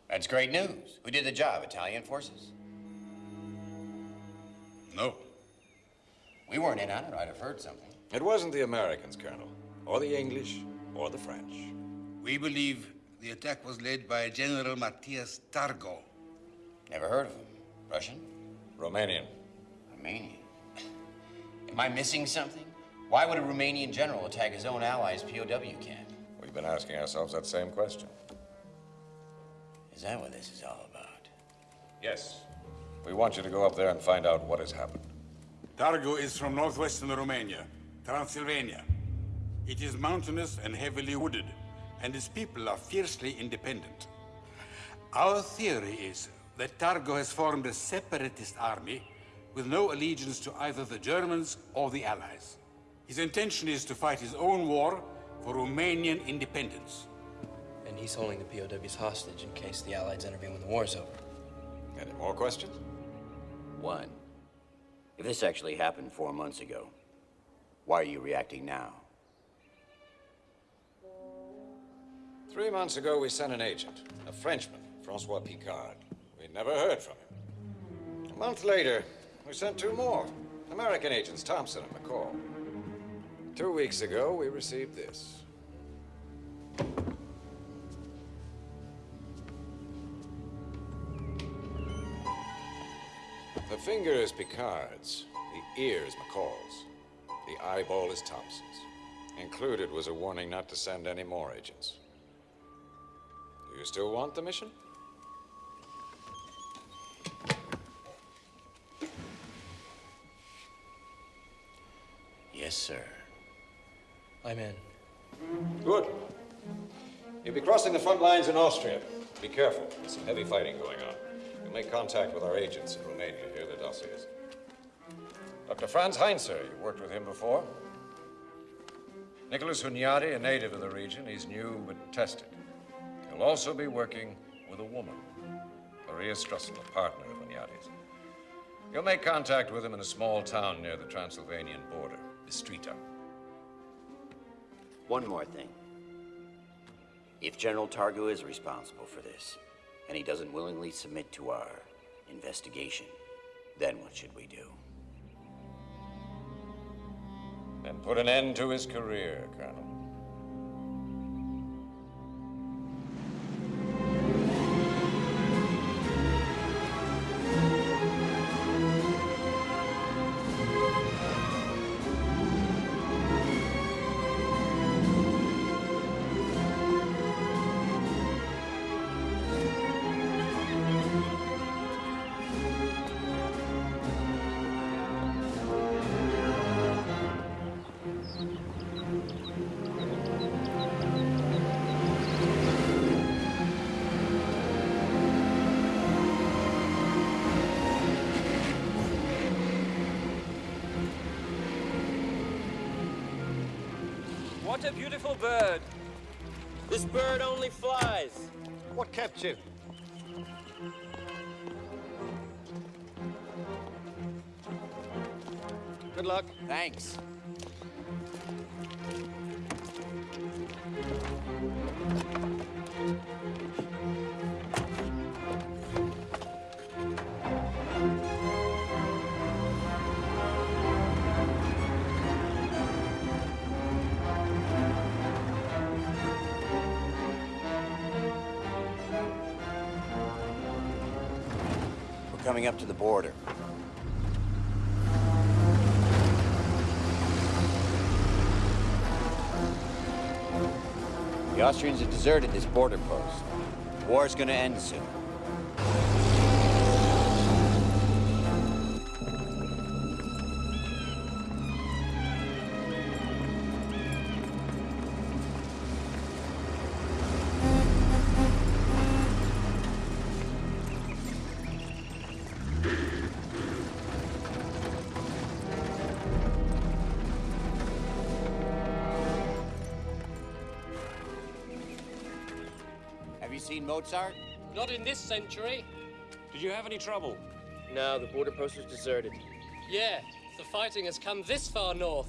That's great news. Who did the job? Italian forces? No. We weren't in on it. I'd have heard something. It wasn't the Americans, Colonel, or the English, or the French. We believe the attack was led by General Matthias Targo. Never heard of him. Russian? Romanian. Romanian? <laughs> Am I missing something? Why would a Romanian general attack his own allies' POW camp? We've been asking ourselves that same question. Is that what this is all about? Yes. We want you to go up there and find out what has happened. Targo is from northwestern Romania, Transylvania. It is mountainous and heavily wooded, and its people are fiercely independent. Our theory is that Targo has formed a separatist army with no allegiance to either the Germans or the Allies. His intention is to fight his own war for Romanian independence. And he's holding the POWs hostage in case the Allies intervene when the war's over. Any more questions? One. If this actually happened four months ago, why are you reacting now? Three months ago, we sent an agent, a Frenchman, Francois Picard. We never heard from him. A month later, we sent two more, American agents, Thompson and McCall. Two weeks ago, we received this. The finger is Picard's, the ear is McCall's, the eyeball is Thompson's. Included was a warning not to send any more agents. Do you still want the mission? Yes, sir. I'm in. Good. You'll be crossing the front lines in Austria. Be careful. There's some heavy fighting going on. You'll make contact with our agents in Romania. Here are the dossiers. Dr. Franz Heinzer, you've worked with him before. Nicholas Hunyadi, a native of the region. He's new but tested. He'll also be working with a woman, Maria Strussel, a partner of Hunyadi's. You'll make contact with him in a small town near the Transylvanian border, Bistrita. One more thing. If General Targo is responsible for this, and he doesn't willingly submit to our investigation, then what should we do? Then put an end to his career, Colonel. Bird. This bird only flies. What kept you? Good luck. Thanks. Coming up to the border. The Austrians have deserted this border post. The war's gonna end soon. Mozart? Not in this century. Did you have any trouble? No, the border post was deserted. Yeah, the fighting has come this far north.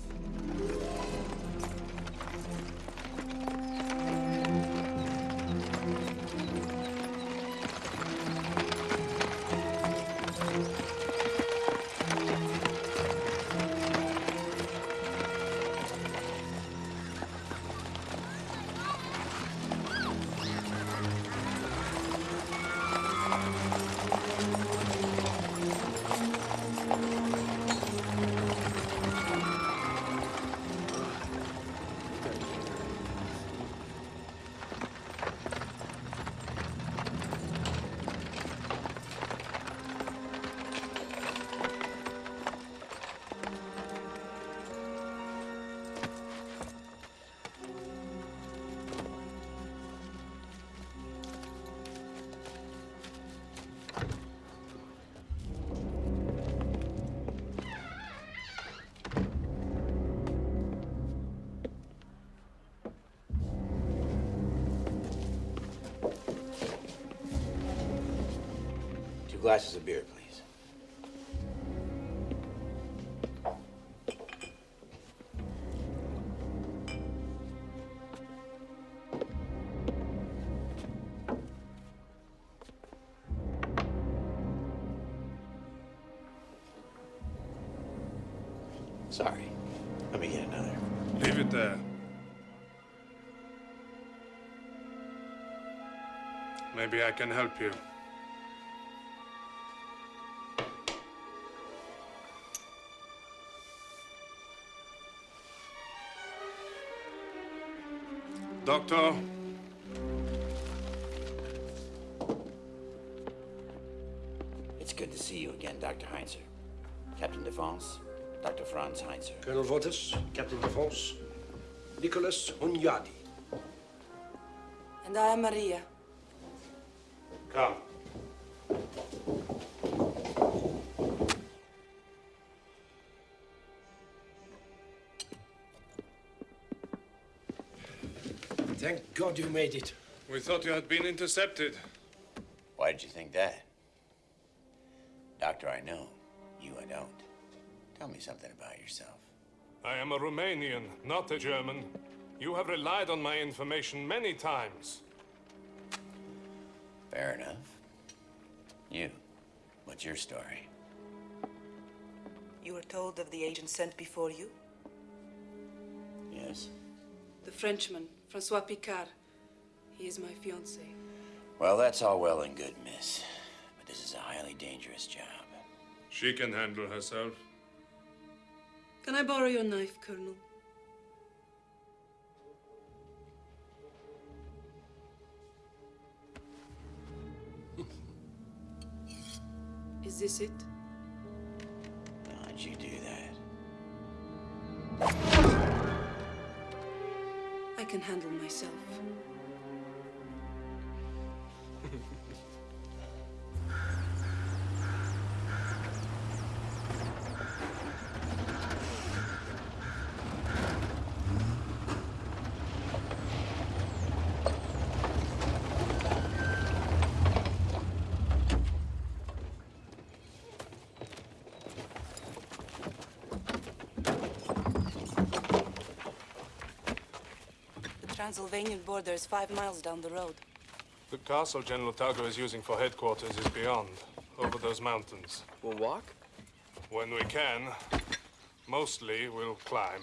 Glasses of beer, please. Sorry. Let me get another. Leave it there. Maybe I can help you. Doctor, It's good to see you again, Dr. Heinzer. Captain Defense, Dr. Franz Heinzer. Colonel Votis, Captain Defense, Nicholas Hunyadi. And I am Maria. come. Thank God you made it. We thought you had been intercepted. Why did you think that? Doctor, I know. You, I don't. Tell me something about yourself. I am a Romanian, not a German. You have relied on my information many times. Fair enough. You, what's your story? You were told of the agent sent before you? Yes? The Frenchman, Francois Picard. He is my fiancé. Well, that's all well and good, miss. But this is a highly dangerous job. She can handle herself. Can I borrow your knife, Colonel? <laughs> Is this it? How'd you do that? I can handle myself. Transylvanian border is five miles down the road. The castle General Targo is using for headquarters is beyond, over those mountains. We'll walk? When we can. Mostly, we'll climb.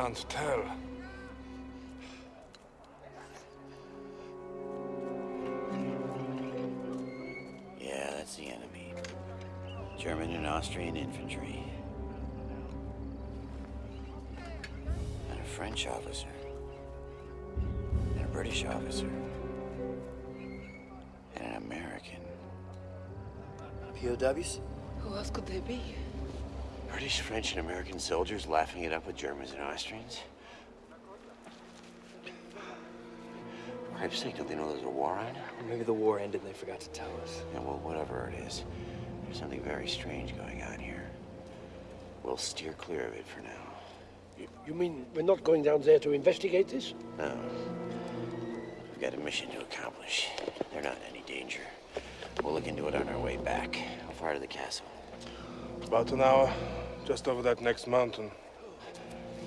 Can't tell. Yeah, that's the enemy. German and Austrian infantry. And a French officer. And a British officer. And an American. POWs? Who else could they be? British, French, and American soldiers laughing it up with Germans and Austrians? For Christ's sake, don't they know there's a war on? Or maybe the war ended and they forgot to tell us. Yeah, well, whatever it is, there's something very strange going on here. We'll steer clear of it for now. You, you mean we're not going down there to investigate this? No. We've got a mission to accomplish. They're not in any danger. We'll look into it on our way back. How far to the castle? About an hour, just over that next mountain.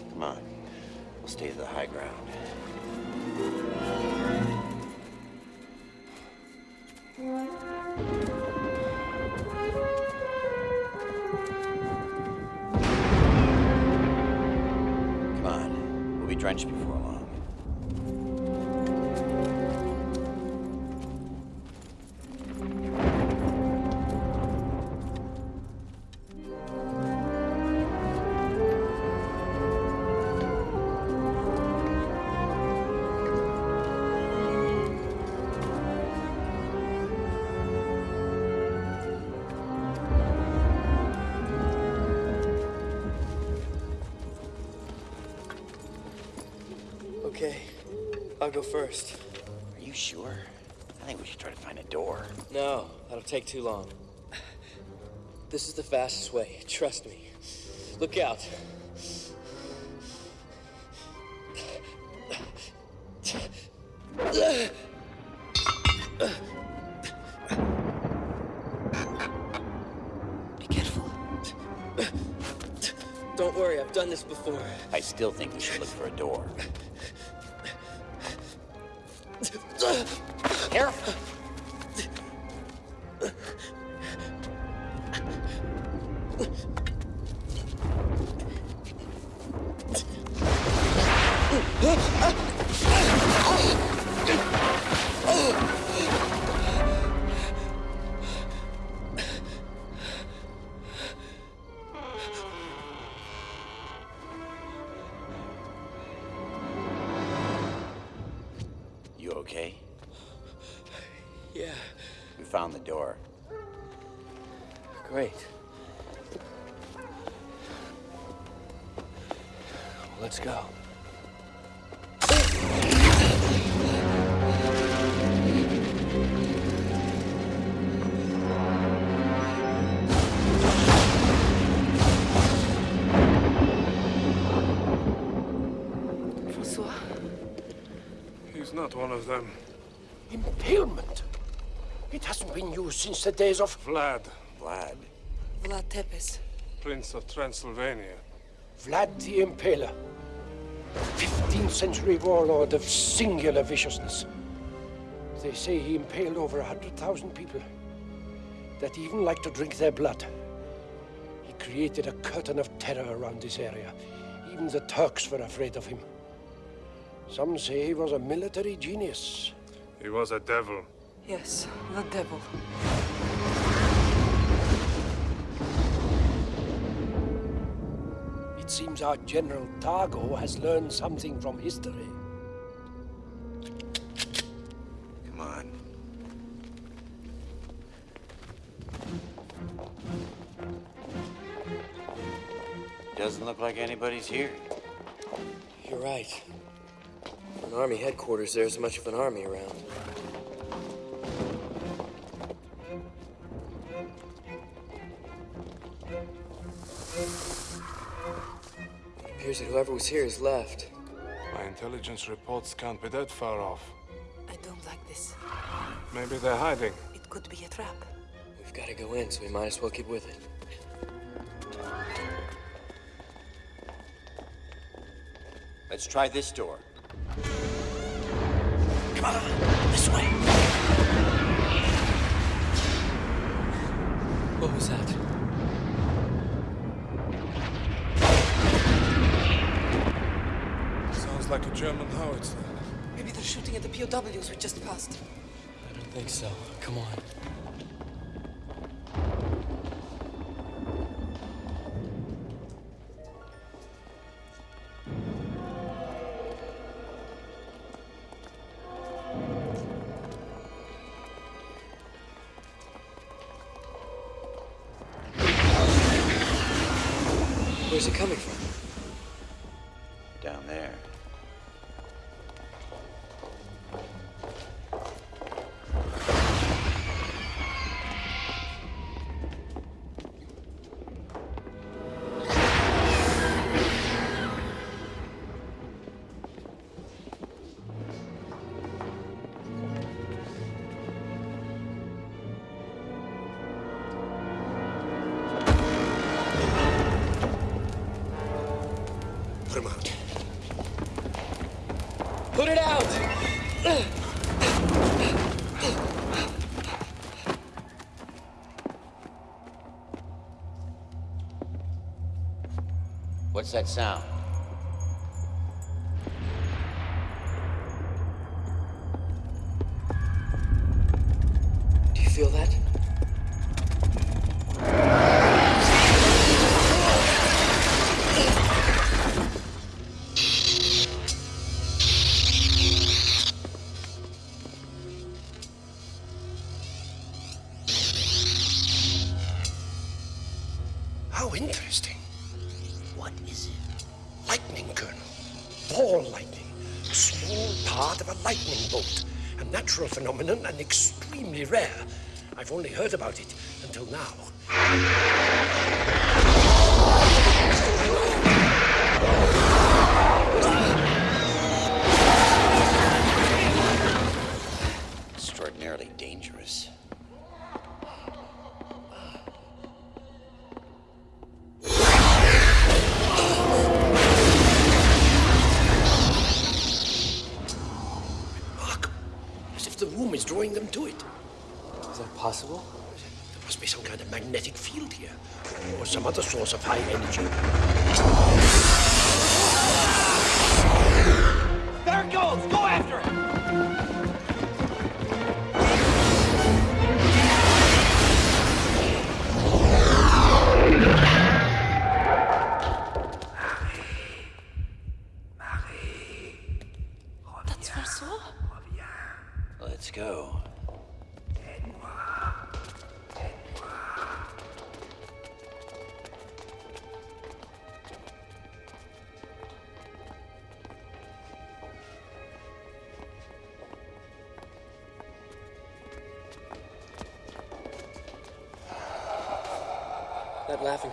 Come on. We'll stay to the high ground. Come on. We'll be drenched before first. Are you sure? I think we should try to find a door. No, that'll take too long. This is the fastest way, trust me. Look out. Be careful. Don't worry, I've done this before. I still think we should look for a door. Careful. Not one of them. Impalement? It hasn't been used since the days of... Vlad, Vlad. Vlad Tepes. Prince of Transylvania. Vlad the Impaler. 15th century warlord of singular viciousness. They say he impaled over a hundred thousand people that even like to drink their blood. He created a curtain of terror around this area. Even the Turks were afraid of him. Some say he was a military genius. He was a devil. Yes, the devil. It seems our General Targo has learned something from history. Come on. Doesn't look like anybody's here. You're right. For an army headquarters, there's much of an army around. It appears that whoever was here has left. My intelligence reports can't be that far off. I don't like this. Maybe they're hiding. It could be a trap. We've got to go in, so we might as well keep with it. Let's try this door. Come on, this way. What was that? Sounds like a German howitzer. Maybe they're shooting at the POWs we just passed. I don't think so. Come on. Where's it coming from? that sound?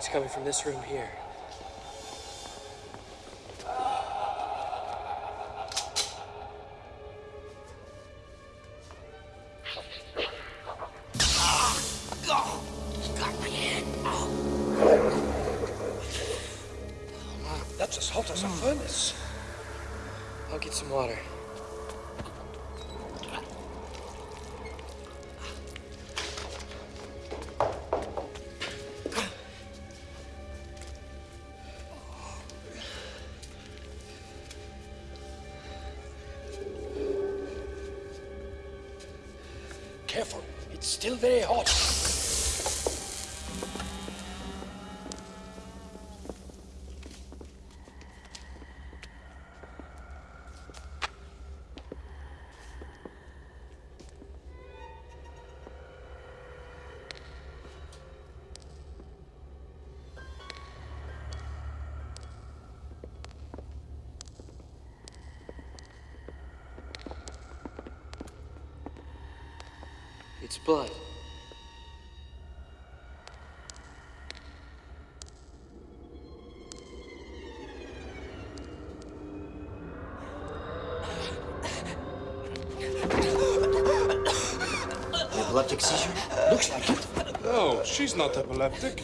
It's coming from this room here. That's as hot as a furnace. I'll get some water. epileptic seizure. Looks like it. No, she's not epileptic.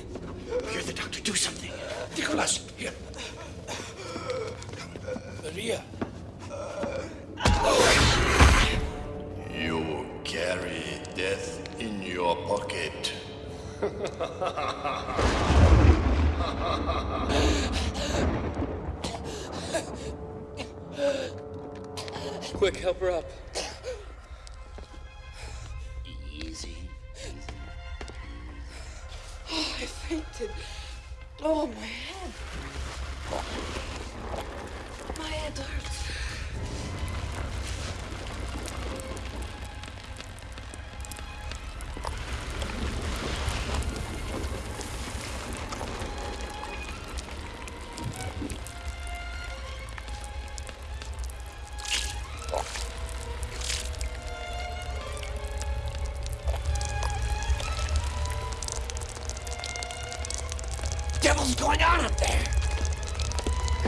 Hear the doctor, do something. Nicholas,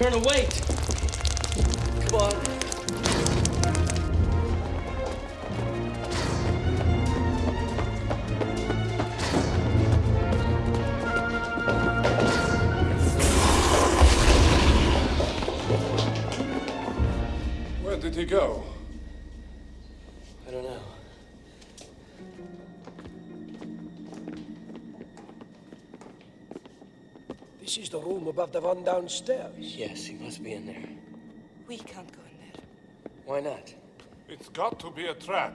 gonna wait. Above the one downstairs. Yes, he must be in there. We can't go in there. Why not? It's got to be a trap.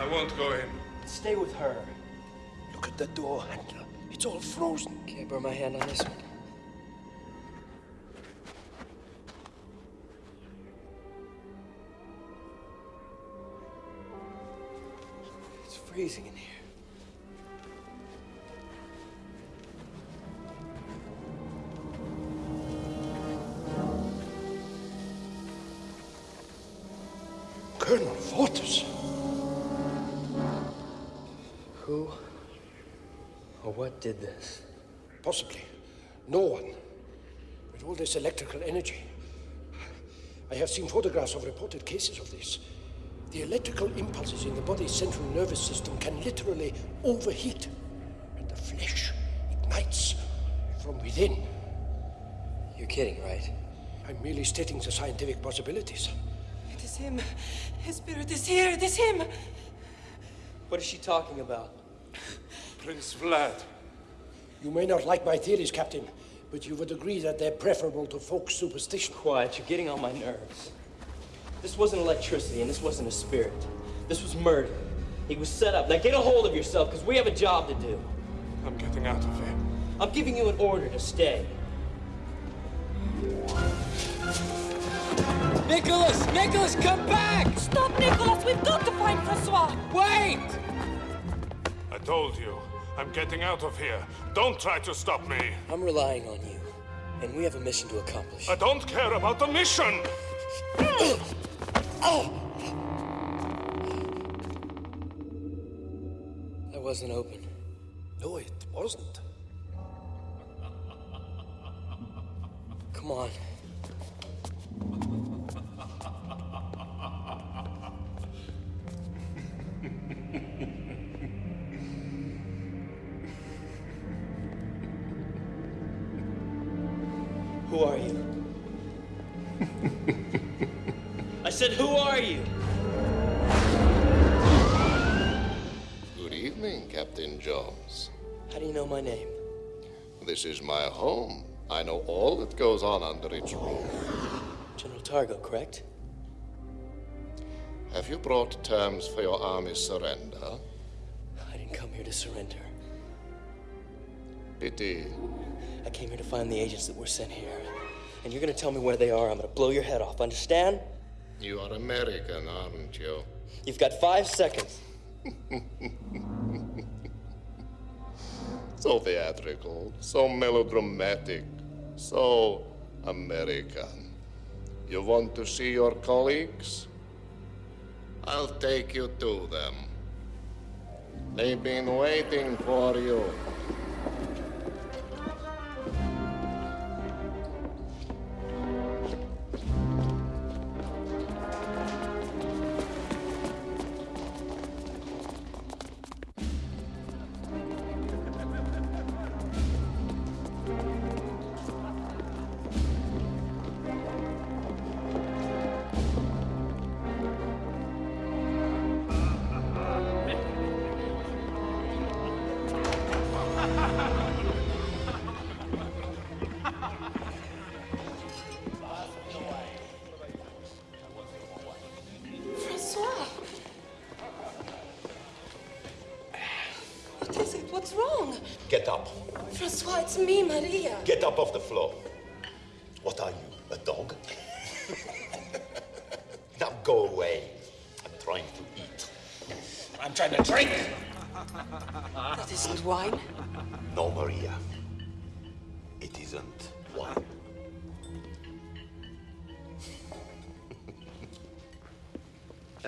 I won't go in. Stay with her. Look at the door handle. It's all frozen. Can't burn my hand on this one? Freezing in here. Colonel Fortus. Who or what did this? Possibly. No one. With all this electrical energy. I have seen photographs of reported cases of this. The electrical impulses in the body's central nervous system can literally overheat, and the flesh ignites from within. You're kidding, right? I'm merely stating the scientific possibilities. It is him. His spirit is here. It is him. What is she talking about? Prince Vlad. You may not like my theories, Captain, but you would agree that they're preferable to folk superstition. Quiet, you're getting on my nerves. This wasn't electricity, and this wasn't a spirit. This was murder. He was set up. Now get a hold of yourself, because we have a job to do. I'm getting out of here. I'm giving you an order to stay. Nicholas! Nicholas, come back! Stop, Nicholas! We've got to find Francois! Wait! I told you. I'm getting out of here. Don't try to stop me. I'm relying on you, and we have a mission to accomplish. I don't care about the mission! <clears throat> That wasn't open. No, it wasn't. Come on. Who are you? Said, who are you? Good evening, Captain Jones. How do you know my name? This is my home. I know all that goes on under its roof. General Targo, correct? Have you brought terms for your army's surrender? I didn't come here to surrender. Pity. I came here to find the agents that were sent here. And you're gonna tell me where they are. I'm gonna blow your head off, understand? You are American, aren't you? You've got five seconds. So theatrical, so melodramatic, so American. You want to see your colleagues? I'll take you to them. They've been waiting for you.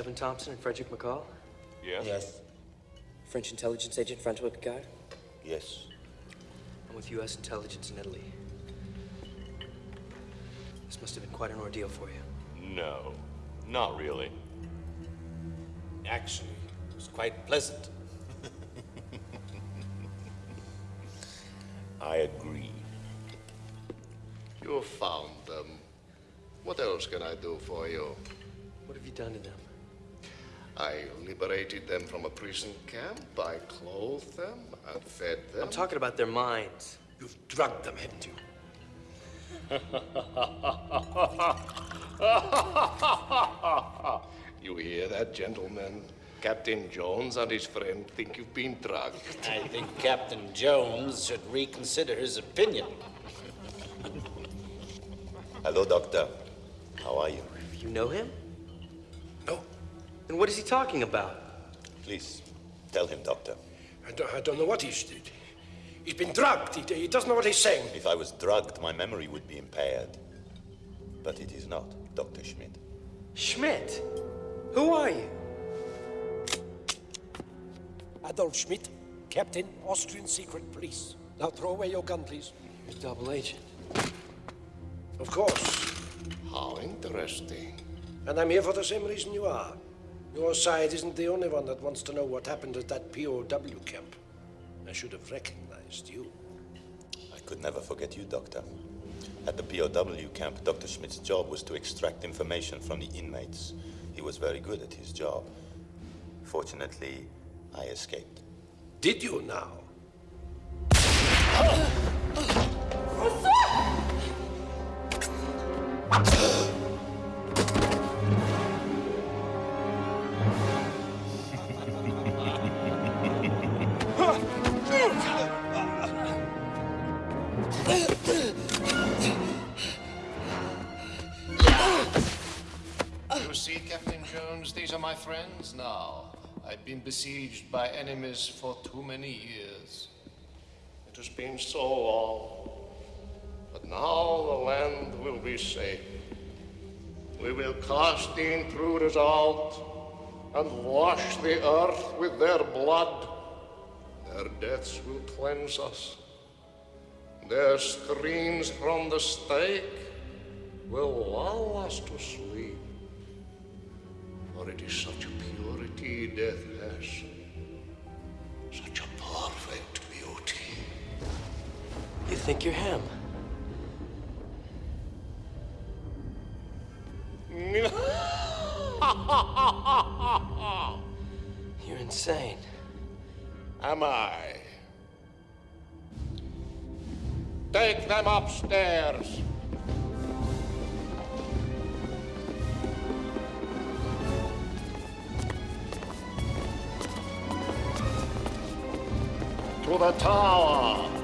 Evan Thompson and Frederick McCall? Yes? Yes. French intelligence agent Francois Picard? Yes. I'm with U.S. intelligence in Italy. This must have been quite an ordeal for you. No, not really. Actually, it was quite pleasant. <laughs> I agree. You found them. What else can I do for you? What have you done to them? I liberated them from a prison camp. I clothed them. I fed them. I'm talking about their minds. You've drugged them, haven't you? <laughs> you hear that, gentlemen? Captain Jones and his friend think you've been drugged. I think Captain Jones should reconsider his opinion. Hello, Doctor. How are you? You know him? No. Then what is he talking about? Please, tell him, Doctor. I don't, I don't know what he's did. He's been drugged. He, he doesn't know what he's saying. If I was drugged, my memory would be impaired. But it is not, Dr. Schmidt. Schmidt? Who are you? Adolf Schmidt, Captain, Austrian Secret Police. Now throw away your gun, please. You're double agent. Of course. How interesting. And I'm here for the same reason you are. Your side isn't the only one that wants to know what happened at that POW camp. I should have recognized you. I could never forget you, Doctor. At the POW camp, Dr. Schmidt's job was to extract information from the inmates. He was very good at his job. Fortunately, I escaped. Did you now? Friends now. I've been besieged by enemies for too many years. It has been so long. But now the land will be safe. We will cast the intruders out and wash the earth with their blood. Their deaths will cleanse us. Their screams from the stake will lull us to sleep. For it is such a purity death has, such a perfect beauty. You think you're him? <laughs> You're insane. Am I? Take them upstairs. To the tower.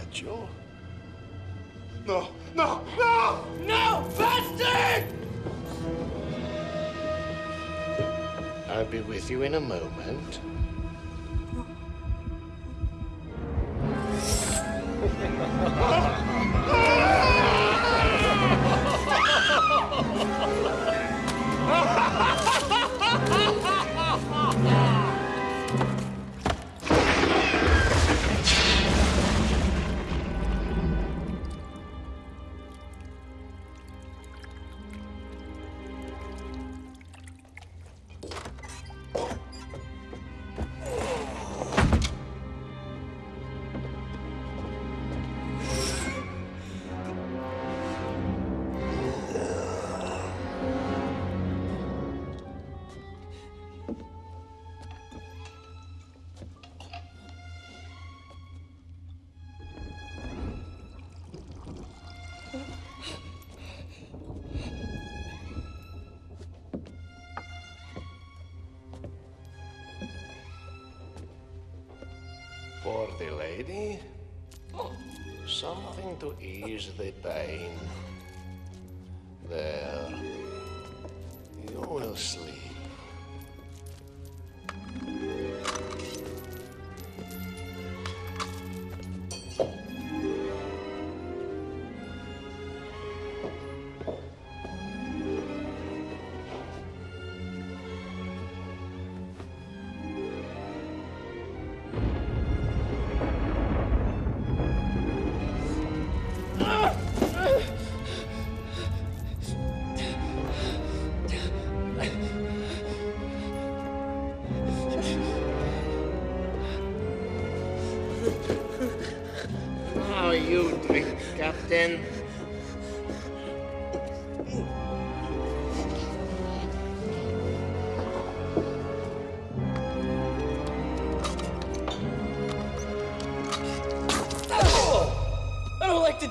At you. No, no, no! No, bastard! I'll be with you in a moment. Ease the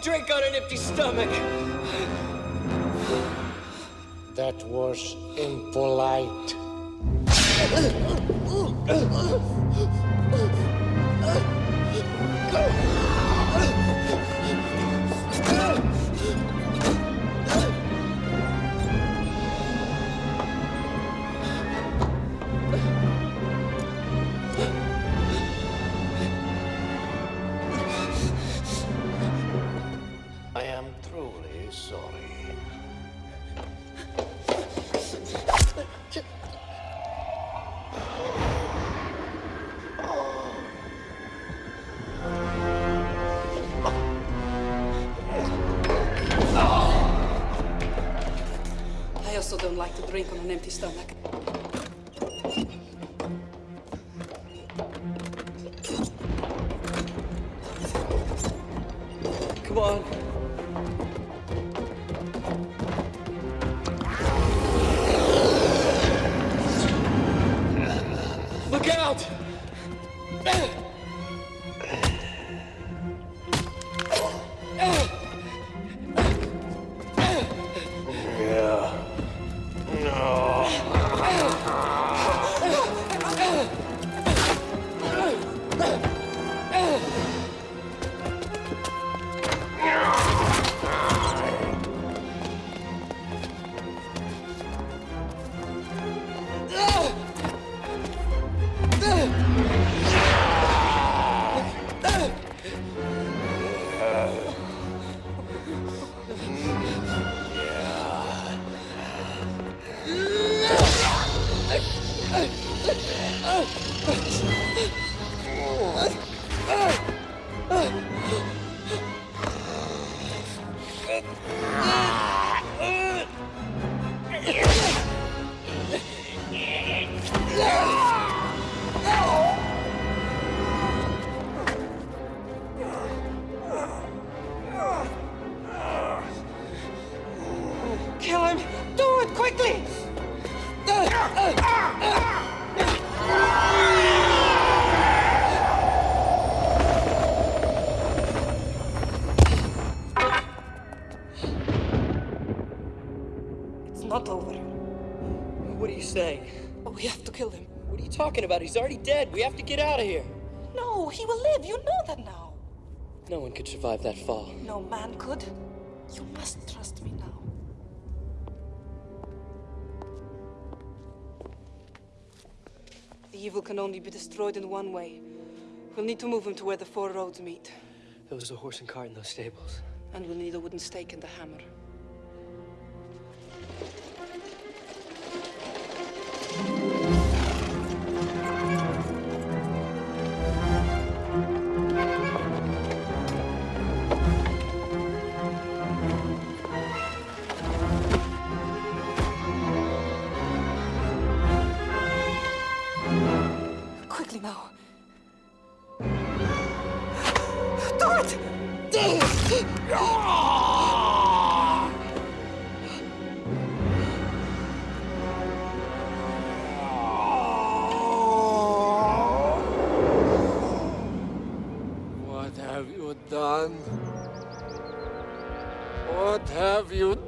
drink on an empty stomach. That was impolite. <laughs> drink on an empty stomach. Talking about? He's already dead. We have to get out of here. No, he will live. You know that now. No one could survive that fall. No man could. You must trust me now. The evil can only be destroyed in one way. We'll need to move him to where the four roads meet. There was a horse and cart in those stables. And we'll need a wooden stake and a hammer. What have you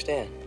understand.